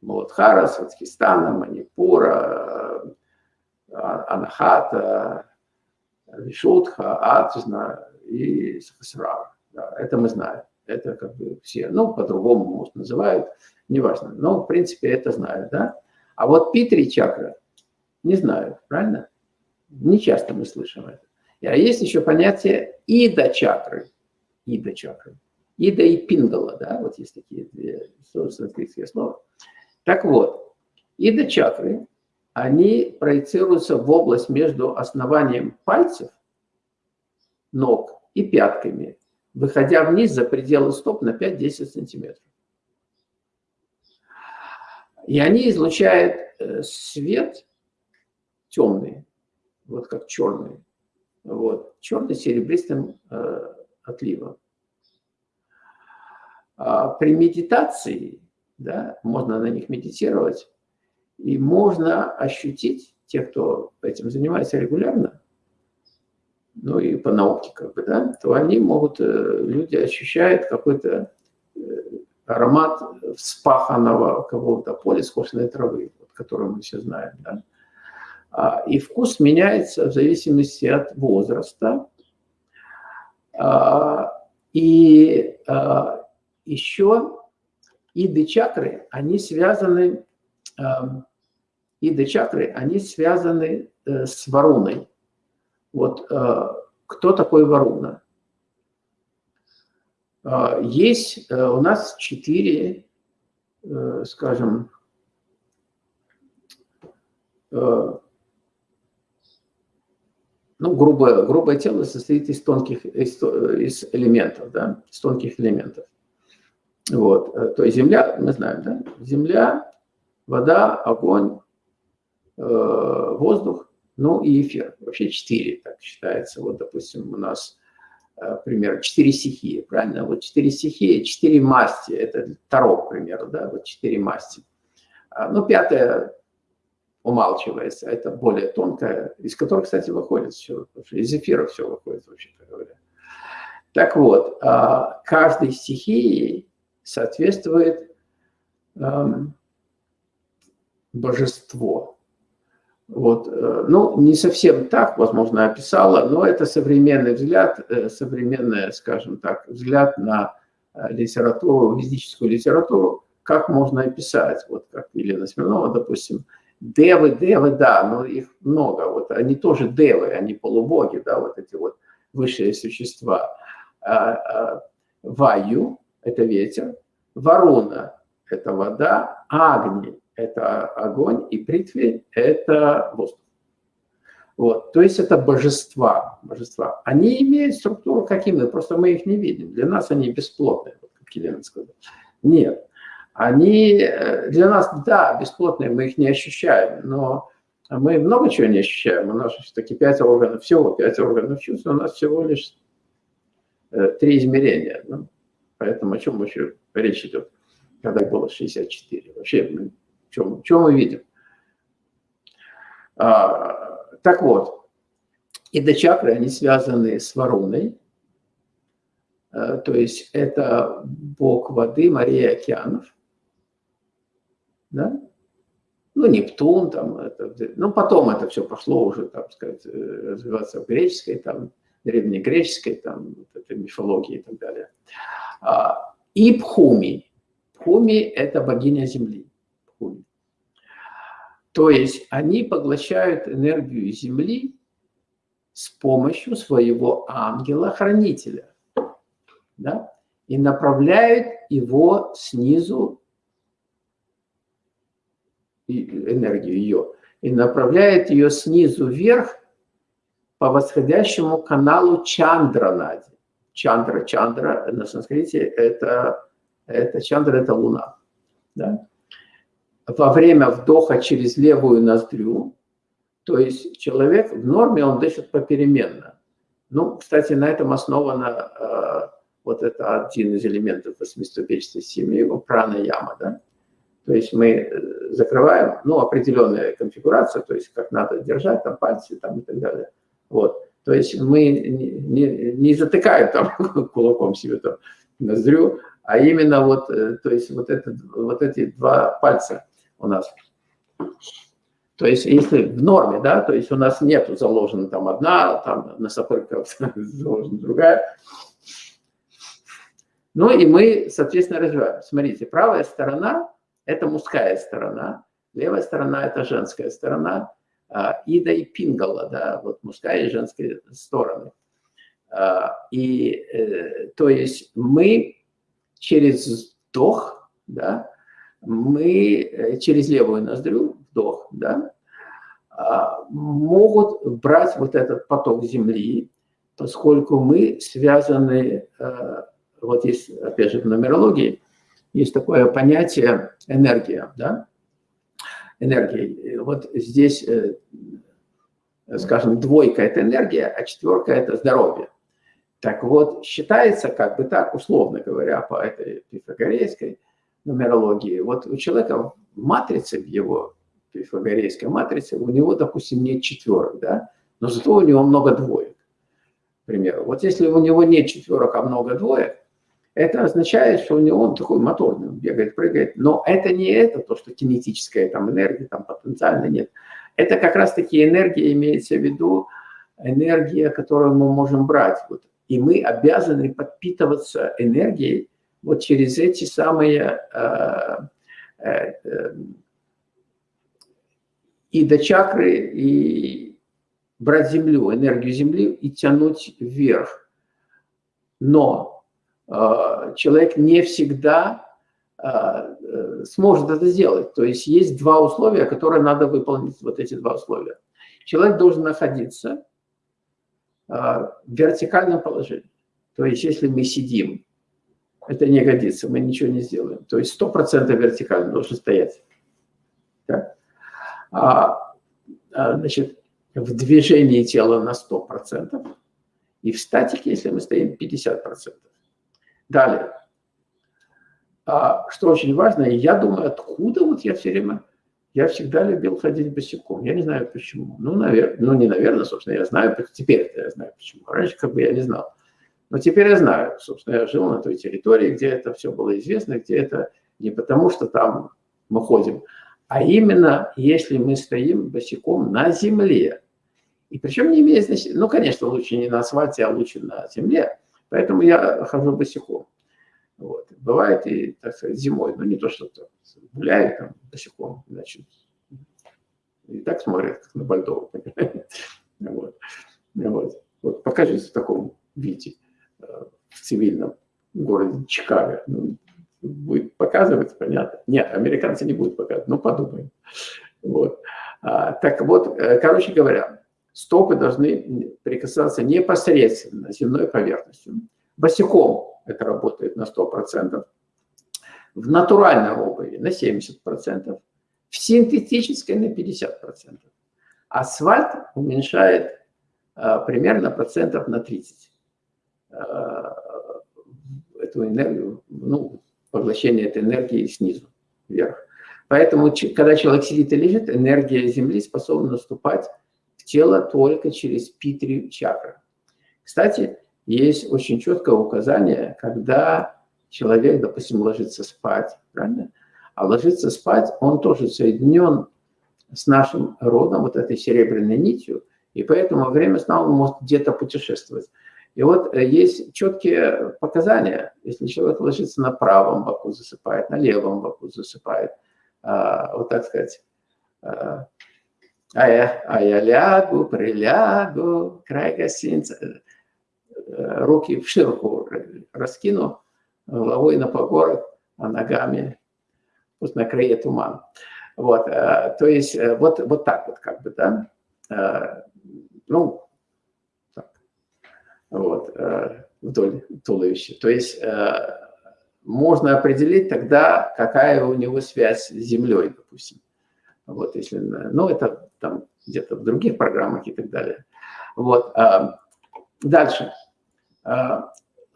Муладхара, Сватхистана, Манипура, э, Анахата, Вишудха, Аджна, и Сахасрара. Да, это мы знаем. Это как бы все, ну, по-другому, может, называют, неважно. Но, в принципе, это знают, да. А вот Питри чакра не знают, правильно? Не часто мы слышим это. А есть еще понятие ида чакры. Ида чакры. Ида и пингала, да, вот есть такие две санскритские слова. Так вот, ида чакры, они проецируются в область между основанием пальцев, ног и пятками, выходя вниз за пределы стоп на 5-10 сантиметров. И они излучают э, свет темный, вот как черный, вот, черный серебристым э, отливом. А при медитации, да, можно на них медитировать, и можно ощутить, те, кто этим занимается регулярно, ну и по науке, как бы, да, то они могут, э, люди ощущают какой-то э, аромат вспаханного какого-то поля скошенной травы, вот, которую мы все знаем, да. А, и вкус меняется в зависимости от возраста. А, и а, еще иды чакры, они связаны, иды чакры, они связаны э, с варуной. Вот э, кто такой Варуна? Э, есть э, у нас четыре, скажем, ну, грубое, грубое тело состоит из тонких из, из элементов, да, из тонких элементов. Вот, то есть земля, мы знаем, да, земля, вода, огонь, воздух ну и эфир. Вообще четыре, так считается. Вот, допустим, у нас э, пример, четыре стихии, правильно? Вот четыре стихии, четыре масти, это Таро, к примеру, да, вот четыре масти. А, ну, пятая умалчивается, это более тонкая, из которой, кстати, выходит все, из эфира все выходит, вообще-то говоря. Так вот, а, каждой стихии соответствует эм, божество. Вот. Э, ну, не совсем так, возможно, описала, но это современный взгляд, э, современный, скажем так, взгляд на э, литературу, ведическую литературу, как можно описать, вот как Елена Смирнова, допустим, девы, девы, да, но их много, вот они тоже девы, они полубоги, да, вот эти вот высшие существа. А, а, Ваю – это ветер, Варуна – это вода, Агни – это огонь, и притви – это воздух. Вот, то есть это божества, божества. Они имеют структуру какими, просто мы их не видим. Для нас они бесплотные, как Елена сказала. Нет, они э, для нас, да, бесплотные, мы их не ощущаем, но мы много чего не ощущаем. У нас все-таки пять органов, всего пять органов чувств, у нас всего лишь э, три измерения. Ну, поэтому о чем вообще речь идет, когда было 64? Вообще, что, что мы видим? А, так вот, ида-чакры, они связаны с Варуной, э, то есть это бог воды, морей океанов, да? Ну, Нептун, там, это, ну, потом это все пошло уже, так сказать, э, развиваться в греческой, там, древнегреческой, там, вот этой мифологии и так далее. А, и Пхуми. Пхуми – это богиня Земли. Пхуми. То есть они поглощают энергию Земли с помощью своего ангела-хранителя. Да? И направляют его снизу, энергию ее, и направляет ее снизу вверх по восходящему каналу Чандранади. Чандра, Чандра на санскрите это, это Чандра это Луна. Да? Во время вдоха через левую ноздрю, то есть человек в норме, он дышит попеременно. Ну, кстати, на этом основано э, вот это один из элементов восьмиступенчатой семьи, прана яма, да? То есть мы э, закрываем, ну, определенная конфигурация, то есть как надо держать там пальцы там и так далее. Вот. То есть мы не, не, не затыкаем там [laughs] кулаком себе там ноздрю, а именно вот, э, то есть вот, это, вот эти два пальца – у нас. То есть если в норме, да, то есть у нас нет заложена там одна, там на сапырках [laughs] заложена другая. Ну и мы, соответственно, развиваем. Смотрите, правая сторона – это мужская сторона, левая сторона – это женская сторона, а, Ида и Пингала, да, вот мужская и женская стороны. А, и э, то есть мы через вдох, да, мы э, через левую ноздрю, вдох, да, а, могут брать вот этот поток Земли, поскольку мы связаны, э, вот есть, опять же, в нумерологии, есть такое понятие энергия, да, энергия. Вот здесь, э, скажем, двойка – это энергия, а четверка – это здоровье. Так вот, считается, как бы так, условно говоря, по этой пифагорейской – нумерологии. Вот у человека в в его пифагорейской матрице, у него, допустим, нет четверок, да, но зато у него много двоек, к примеру. Вот если у него нет четверок, а много двоек, это означает, что у него он такой моторный, он бегает, прыгает. Но это не это, то, что кинетическая там энергия, там потенциально нет. Это как раз-таки энергия, имеется в виду энергия, которую мы можем брать. Вот. И мы обязаны подпитываться энергией, вот через эти самые э, э, э, и до чакры, и брать землю, энергию земли и тянуть вверх. Но э, человек не всегда э, сможет это сделать. То есть есть два условия, которые надо выполнить, вот эти два условия. Человек должен находиться э, в вертикальном положении. То есть если мы сидим это не годится, мы ничего не сделаем. То есть 100% вертикально должен стоять. Да? А, а, значит, в движении тела на 100%, и в статике, если мы стоим, 50%. Далее. А, что очень важно, я думаю, откуда вот я все время, я всегда любил ходить босиком. Я не знаю почему. Ну, наверное, ну не наверное, собственно, я знаю, теперь я знаю почему. Раньше как бы я не знал. Но теперь я знаю, собственно, я жил на той территории, где это все было известно, где это не потому, что там мы ходим, а именно если мы стоим босиком на земле. И причем не имеет значения, ну, конечно, лучше не на асфальте, а лучше на земле. Поэтому я хожу босиком. Вот. Бывает и, так сказать, зимой, но не то, что -то гуляю там босиком, значит, и так смотрят, как на Бальдову. [laughs] Вот. Вот. Вот. Покажись в таком виде в цивильном городе Чикаго. Ну, будет показывать, понятно. Нет, американцы не будут показывать, но подумаем. Вот. А, так вот, э, короче говоря, стопы должны прикасаться непосредственно земной поверхностью. Босиком это работает на 100%, в натуральной обуви на 70%, в синтетической на 50%. Асфальт уменьшает а, примерно процентов на 30 а, эту энергию, ну, поглощение этой энергии снизу вверх. Поэтому, когда человек сидит и лежит, энергия Земли способна наступать в тело только через питри чакры. Кстати, есть очень четкое указание, когда человек, допустим, ложится спать, правильно? А ложится спать, он тоже соединен с нашим родом, вот этой серебряной нитью, и поэтому во время сна он может где-то путешествовать. И вот э, есть четкие показания, если человек ложится на правом боку, засыпает, на левом боку засыпает, а, вот так сказать, а, а я, а я лягу, прилягу, край гостиницы, э, руки в ширку раскину, головой на погорах, а ногами пусть на крае туман. Вот, э, то есть вот, вот так вот как бы, да, ну, вот, э, вдоль туловища. То есть э, можно определить тогда, какая у него связь с Землей, допустим. Вот, если, ну, это там где-то в других программах и так далее. Вот. А, дальше.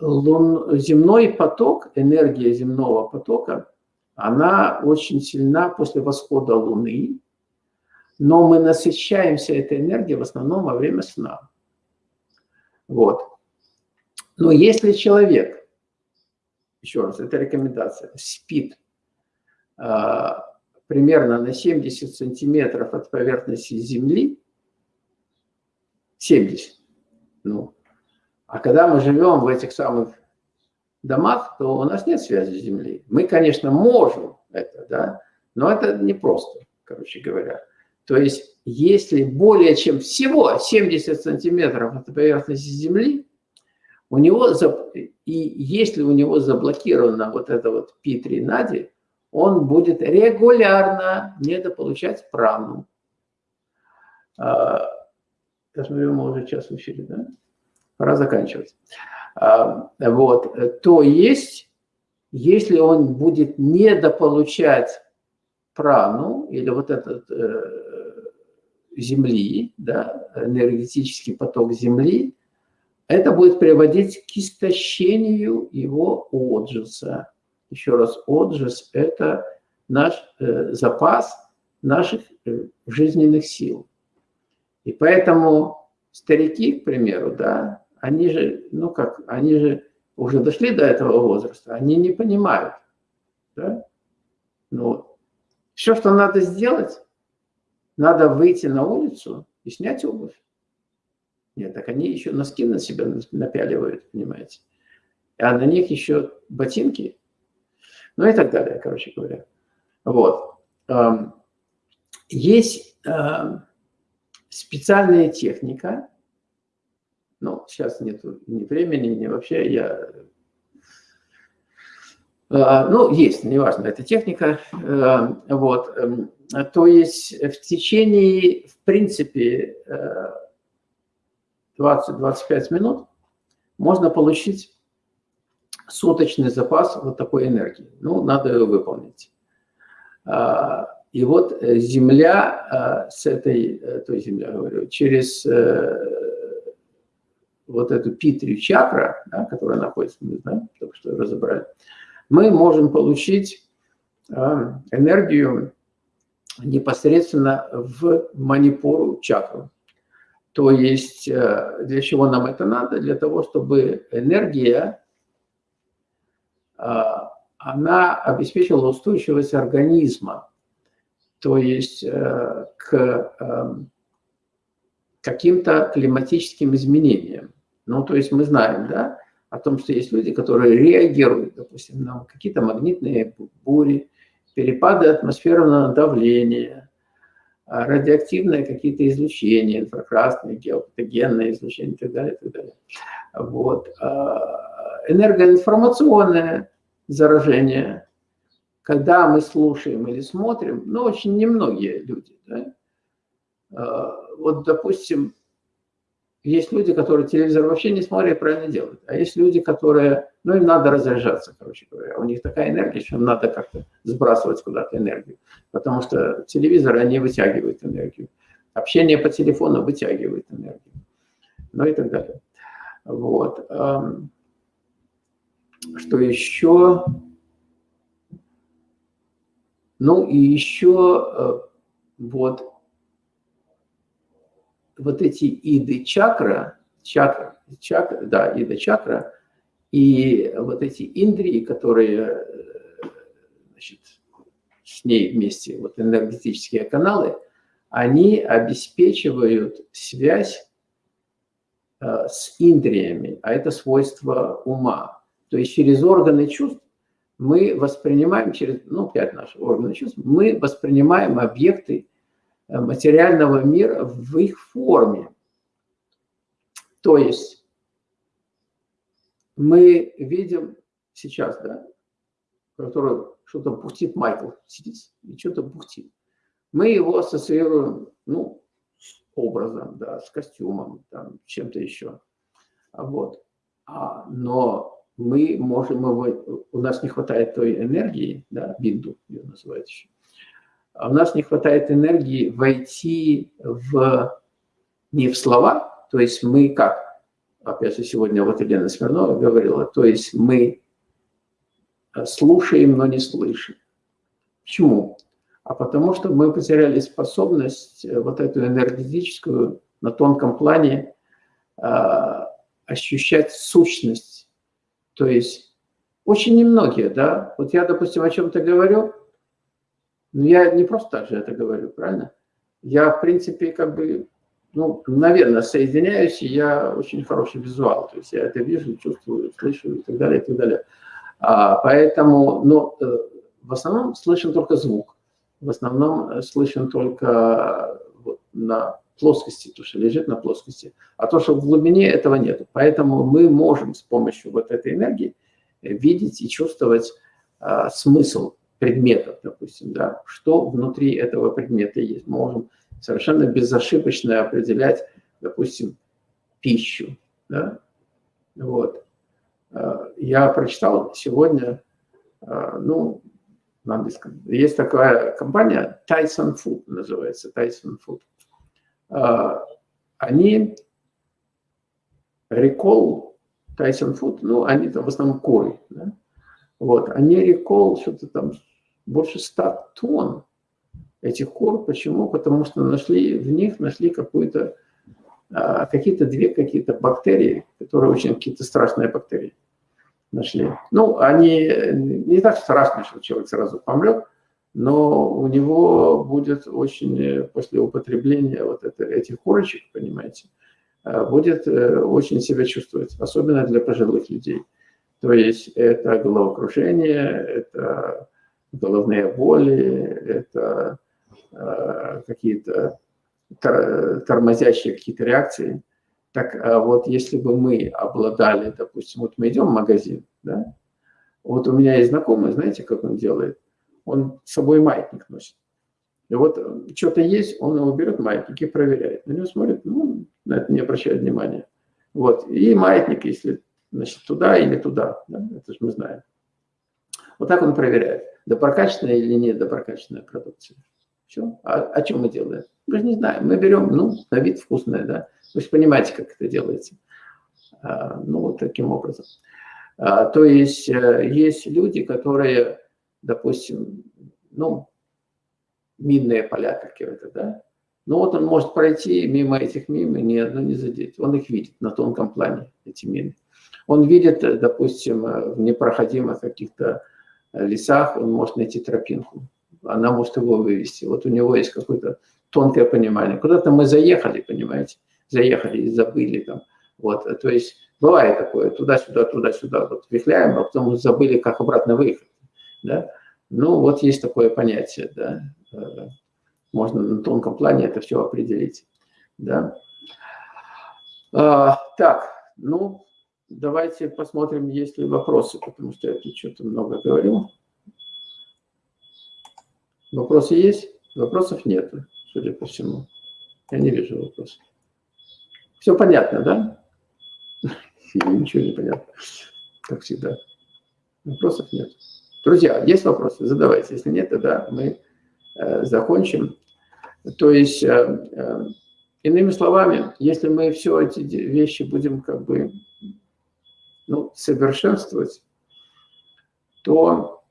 Лун, земной поток, энергия земного потока, она очень сильна после восхода Луны, но мы насыщаемся этой энергией в основном во время сна. Вот. Но если человек, еще раз, это рекомендация, спит э, примерно на 70 сантиметров от поверхности Земли, 70, ну, а когда мы живем в этих самых домах, то у нас нет связи с Землей. Мы, конечно, можем это, да, но это непросто, короче говоря. То есть, если более чем всего 70 сантиметров от поверхности Земли, у него, и если у него заблокирована вот эта вот P3 нади, он будет регулярно недополучать прану. А, я мы уже час в эфире, да? Пора заканчивать. А, вот, то есть, если он будет недополучать прану или вот этот э, земли, да, энергетический поток земли, это будет приводить к истощению его отжиса. Еще раз, отжис – это наш э, запас наших э, жизненных сил. И поэтому старики, к примеру, да, они же, ну как, они же уже дошли до этого возраста, они не понимают, да, ну, все, что надо сделать, надо выйти на улицу и снять обувь. Нет, так они еще носки на себя напяливают, понимаете. А на них еще ботинки. Ну и так далее, короче говоря. Вот. Есть специальная техника. Ну, сейчас нет ни времени, ни вообще. Я ну, есть, неважно, эта техника. Э, вот. Эм, то есть в течение, в принципе, 20-25 э, минут можно получить суточный запас вот такой энергии. Ну, надо ее выполнить. И вот Земля с этой, э, то есть Земля, говорю, через вот эту питрию чакра, да, которая находится, мы знаем, только что разобрали, мы можем получить а, энергию непосредственно в манипуру чакру. То есть э, для чего нам это надо? Для того, чтобы энергия, а, она обеспечила устойчивость организма, то есть э, к эм, каким-то климатическим изменениям. Ну, то есть мы знаем, да, о том, что есть люди, которые реагируют, допустим, на какие-то магнитные бури, перепады атмосферного давления, а, радиоактивные какие-то излучения, инфракрасные, геопатогенные излучения и так далее. И так далее. Вот. А, энергоинформационное заражение, когда мы слушаем или смотрим, ну, очень немногие люди. Да? А, вот, допустим, есть люди, которые телевизор вообще не смотрят правильно делают. А есть люди, которые, ну, им надо разряжаться, короче говоря. У них такая энергия, что им надо как-то сбрасывать куда-то энергию. Потому что телевизор, они вытягивают энергию. Общение по телефону вытягивает энергию. Ну и так далее. Вот. Что еще? Ну и еще э, вот вот эти иды чакра, чакра, чакра, да, ида чакра, и вот эти индрии, которые значит, с ней вместе, вот энергетические каналы, они обеспечивают связь э, с индриями, а это свойство ума. То есть через органы чувств мы воспринимаем, через, ну, пять наших органов чувств, мы воспринимаем объекты Э, материального мира в их форме. То есть мы видим сейчас, да, который что-то бухтит Майкл, сидит и что-то бухтит. Мы его ассоциируем, ну, с образом, да, с костюмом, там, чем-то еще. Вот. А, но мы можем, его, у нас не хватает той энергии, да, бинду ее называют еще, у нас не хватает энергии войти в, не в слова, то есть мы как, опять же, сегодня вот Елена Смирнова говорила, то есть мы слушаем, но не слышим. Почему? А потому что мы потеряли способность э, вот эту энергетическую на тонком плане э, ощущать сущность. То есть очень немногие, да, вот я, допустим, о чем-то говорю, но ну, я не просто так же это говорю, правильно? Я, в принципе, как бы, ну, наверное, соединяюсь, и я очень хороший визуал. То есть я это вижу, чувствую, слышу и так далее, и так далее. А, поэтому, ну, в основном слышен только звук. В основном э, слышен только вот на плоскости, то, что лежит на плоскости. А то, что в глубине, этого нет. Поэтому мы можем с помощью вот этой энергии видеть и чувствовать а, смысл предметов, допустим, да, что внутри этого предмета есть. Мы можем совершенно безошибочно определять, допустим, пищу. Да? Вот. Э, я прочитал сегодня, э, ну, на английском, есть такая компания, Tyson Food называется, Tyson Food. Э, они Recall Tyson Food, ну, они там в основном куры, да? Вот, они Recall что-то там больше 100 тонн этих кор. Почему? Потому что нашли, в них нашли какую-то, а, какие-то две какие-то бактерии, которые очень какие-то страшные бактерии нашли. Ну, они не так страшны, что человек сразу помрет, но у него будет очень, после употребления вот это, этих корочек, понимаете, а, будет э, очень себя чувствовать, особенно для пожилых людей. То есть это головокружение, это головные боли, это э, какие-то тормозящие какие-то реакции. Так а вот если бы мы обладали, допустим, вот мы идем в магазин, да, вот у меня есть знакомый, знаете, как он делает? Он с собой маятник носит. И вот э, что-то есть, он его берет, маятник, и проверяет. На него смотрит, ну, на это не обращает внимания. Вот, и маятник, если, значит, туда или туда, да, это же мы знаем. Вот так он проверяет доброкачественная или не доброкачественная продукция. Все. А, о чем мы делаем? Мы же не знаем. Мы берем, ну, на вид вкусное, да. Вы же понимаете, как это делается. А, ну, вот таким образом. А, то есть а, есть люди, которые, допустим, ну, минные поля какие-то, да. Ну вот он может пройти мимо этих мин и ни одно не задеть. Он их видит на тонком плане, эти мины. Он видит, допустим, в непроходимых каких-то лесах он может найти тропинку. Она может его вывести. Вот у него есть какое-то тонкое понимание. Куда-то мы заехали, понимаете, заехали и забыли там. Вот, то есть бывает такое, туда-сюда, туда-сюда, вот вихляем, а потом забыли, как обратно выехать. Да? Ну, вот есть такое понятие, да. Э, можно на тонком плане это все определить. Да? А, так, ну, Давайте посмотрим, есть ли вопросы, потому что я тут что-то много говорил. Вопросы есть? Вопросов нет, судя по всему. Я не вижу вопросов. Все понятно, да? [laughs] Ничего не понятно, как всегда. Вопросов нет. Друзья, есть вопросы? Задавайте. Если нет, тогда мы э, закончим. То есть, э, э, иными словами, если мы все эти вещи будем как бы ну, совершенствовать, то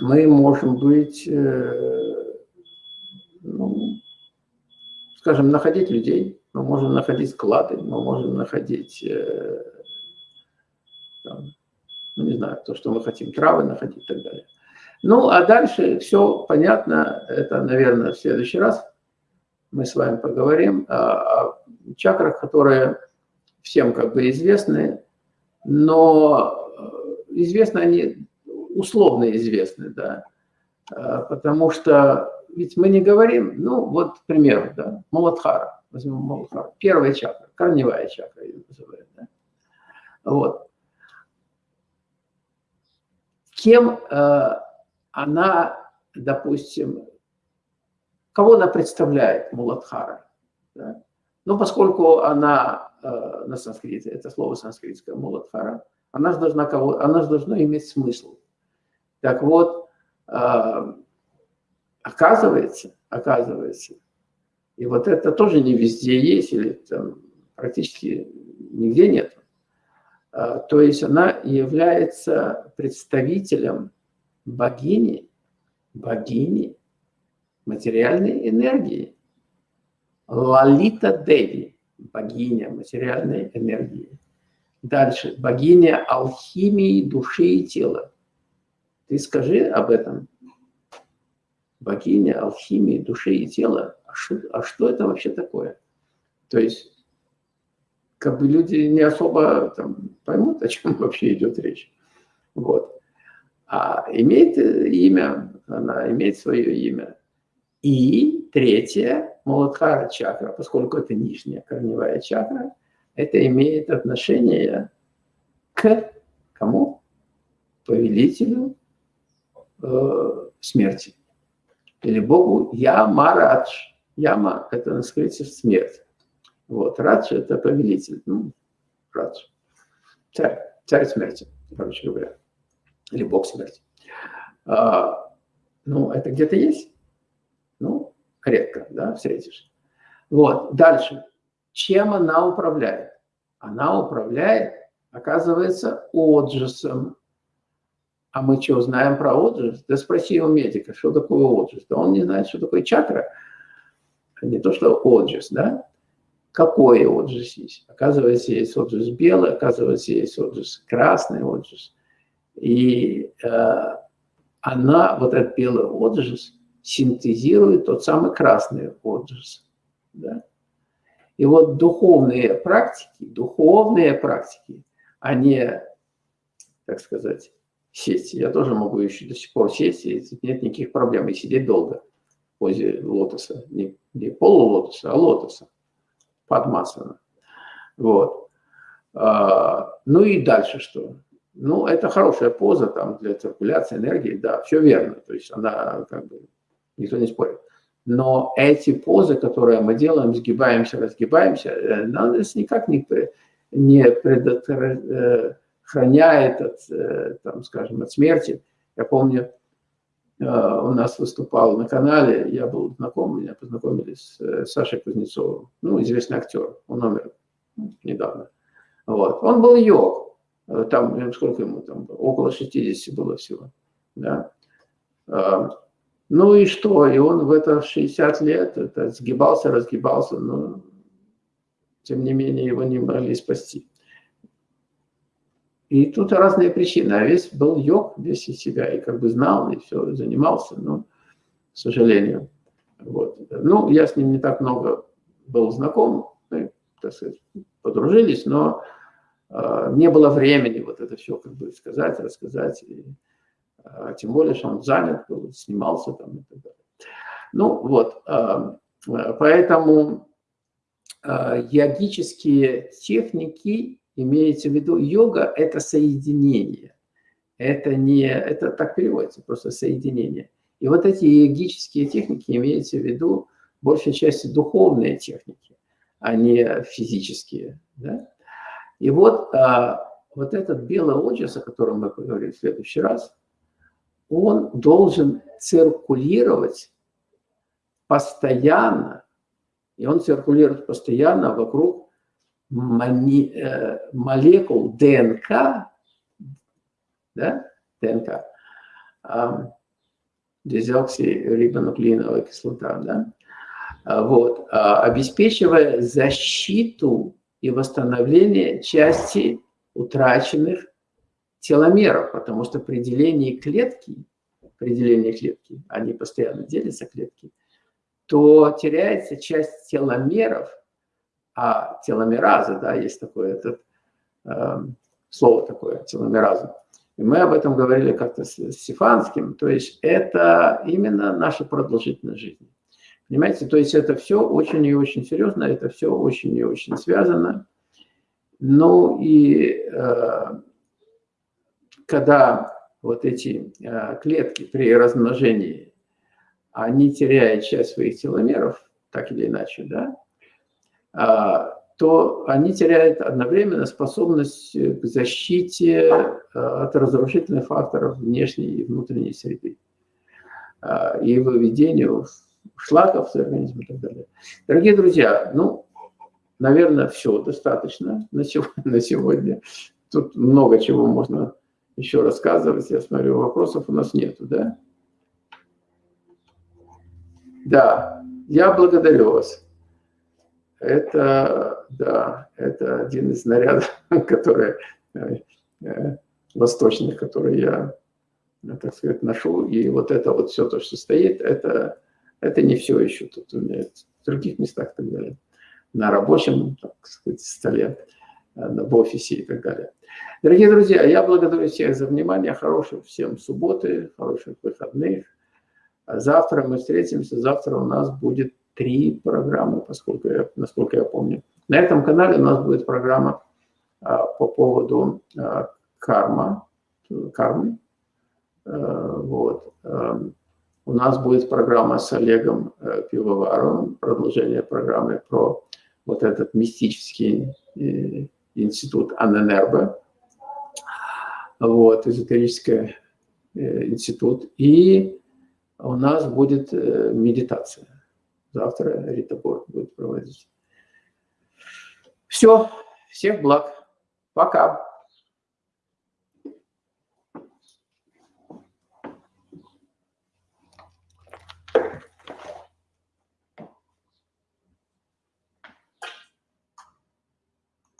мы можем быть, э, ну, скажем, находить людей, мы можем находить склады, мы можем находить, э, там, ну, не знаю, то, что мы хотим, травы находить и так далее. Ну, а дальше все понятно, это, наверное, в следующий раз мы с вами поговорим о, о чакрах, которые всем как бы известны, но э, известны они, условно известны, да, э, потому что ведь мы не говорим, ну, вот, к примеру, да, Маладхара, возьмем Маладхара, первая чакра, корневая чакра ее называют, да, вот. Кем э, она, допустим, кого она представляет, Муладхара, да? Ну, поскольку она на санскрите, это слово санскритское, Муладхара, она же должна, кого, она же должна иметь смысл. Так вот, э, оказывается, оказывается, и вот это тоже не везде есть, или там практически нигде нет. Э, то есть она является представителем богини, богини материальной энергии. Лалита Деви, богиня материальной энергии. Дальше, богиня алхимии души и тела. Ты скажи об этом. Богиня алхимии души и тела. А что, а что это вообще такое? То есть, как бы люди не особо там, поймут, о чем [laughs] вообще идет речь. Вот. А имеет имя, она имеет свое имя. И третье, Муладхара чакра, поскольку это нижняя корневая чакра, это имеет отношение к кому? Повелителю э, смерти. Или Богу Ямарадж. Яма – это на скрыте смерть. Вот, Радж – это повелитель. Ну, Радж. Царь, царь смерти, короче говоря. Или Бог смерти. А, ну, это где-то есть? Редко, да, встретишь. Вот, дальше. Чем она управляет? Она управляет, оказывается, отжисом. А мы что, знаем про отжис? Да спроси у медика, что такое отжис. Да он не знает, что такое чакра. Не то, что отжис, да? Какой отжис есть? Оказывается, есть отжис белый, оказывается, есть отжис красный отжис. И э, она, вот этот белый отжис, синтезирует тот самый красный отжиз. Да? И вот духовные практики, духовные практики, они, так сказать, сесть. Я тоже могу еще до сих пор сесть, и нет никаких проблем, и сидеть долго позе лотоса. Не, не полулотоса, а лотоса, падмасана. Вот. А, ну и дальше что? Ну, это хорошая поза там для циркуляции энергии, да, все верно. То есть она как бы никто не спорит. Но эти позы, которые мы делаем, сгибаемся, разгибаемся, э, нас никак не, не предохраняет от, э, там, скажем, от смерти. Я помню, э, у нас выступал на канале, я был знаком, меня познакомили с Сашей Кузнецовым, ну, известный актер, он умер недавно. Вот. Он был йог, там, сколько ему там, около 60 было всего, да. Ну и что? И он в это 60 лет это сгибался, разгибался, но тем не менее его не могли спасти. И тут разные причины. А весь был йог, весь из себя, и как бы знал, и все, занимался, но, к сожалению. Вот. Ну, я с ним не так много был знаком, мы, так сказать, подружились, но э, не было времени вот это все как бы сказать, рассказать. И, тем более, что он занят был, снимался там и так далее. Ну вот, а, поэтому а, йогические техники, имеется в виду, йога – это соединение. Это не, это так переводится, просто соединение. И вот эти йогические техники имеются в виду большей части духовные техники. а не физические. Да? И вот, а, вот этот белый оджис, о котором мы поговорим в следующий раз, он должен циркулировать постоянно, и он циркулирует постоянно вокруг э, молекул ДНК, да, ДНК, дезоксирибонуклеиновая кислота, да, а, вот, а, обеспечивая защиту и восстановление части утраченных теломеров, потому что при делении клетки, при делении клетки, они постоянно делятся клетки, то теряется часть теломеров, а теломераза, да, есть такое этот, э, слово такое, теломераза. И мы об этом говорили как-то с Стефанским, то есть это именно наша продолжительность жизни. Понимаете, то есть это все очень и очень серьезно, это все очень и очень связано. Ну и э, когда вот эти э, клетки при размножении, они теряют часть своих теломеров, так или иначе, да, э, то они теряют одновременно способность к защите э, от разрушительных факторов внешней и внутренней среды э, и выведению шлаков с организма и так далее. Дорогие друзья, ну, наверное, все достаточно [laughs] на сегодня. Тут много чего можно еще рассказывать. Я смотрю, вопросов у нас нету, да? Да, я благодарю вас. Это, да, это один из нарядов, [laughs] которые э, э, восточных, которые я, так сказать, ношу. И вот это вот все то, что стоит, это это не все еще тут у меня в других местах так далее. На рабочем, так сказать, столе, э, в офисе и так далее. Дорогие друзья, я благодарю всех за внимание. Хороших всем субботы, хороших выходных. Завтра мы встретимся. Завтра у нас будет три программы, поскольку я, насколько я помню. На этом канале у нас будет программа а, по поводу а, карма, кармы. А, вот. А, у нас будет программа с Олегом э, Пивоваровым, продолжение программы про вот этот мистический э, институт Анненербе, вот, эзотерический э, институт. И у нас будет медитация. Завтра Рита Борг будет проводить. Все, всех благ. Пока.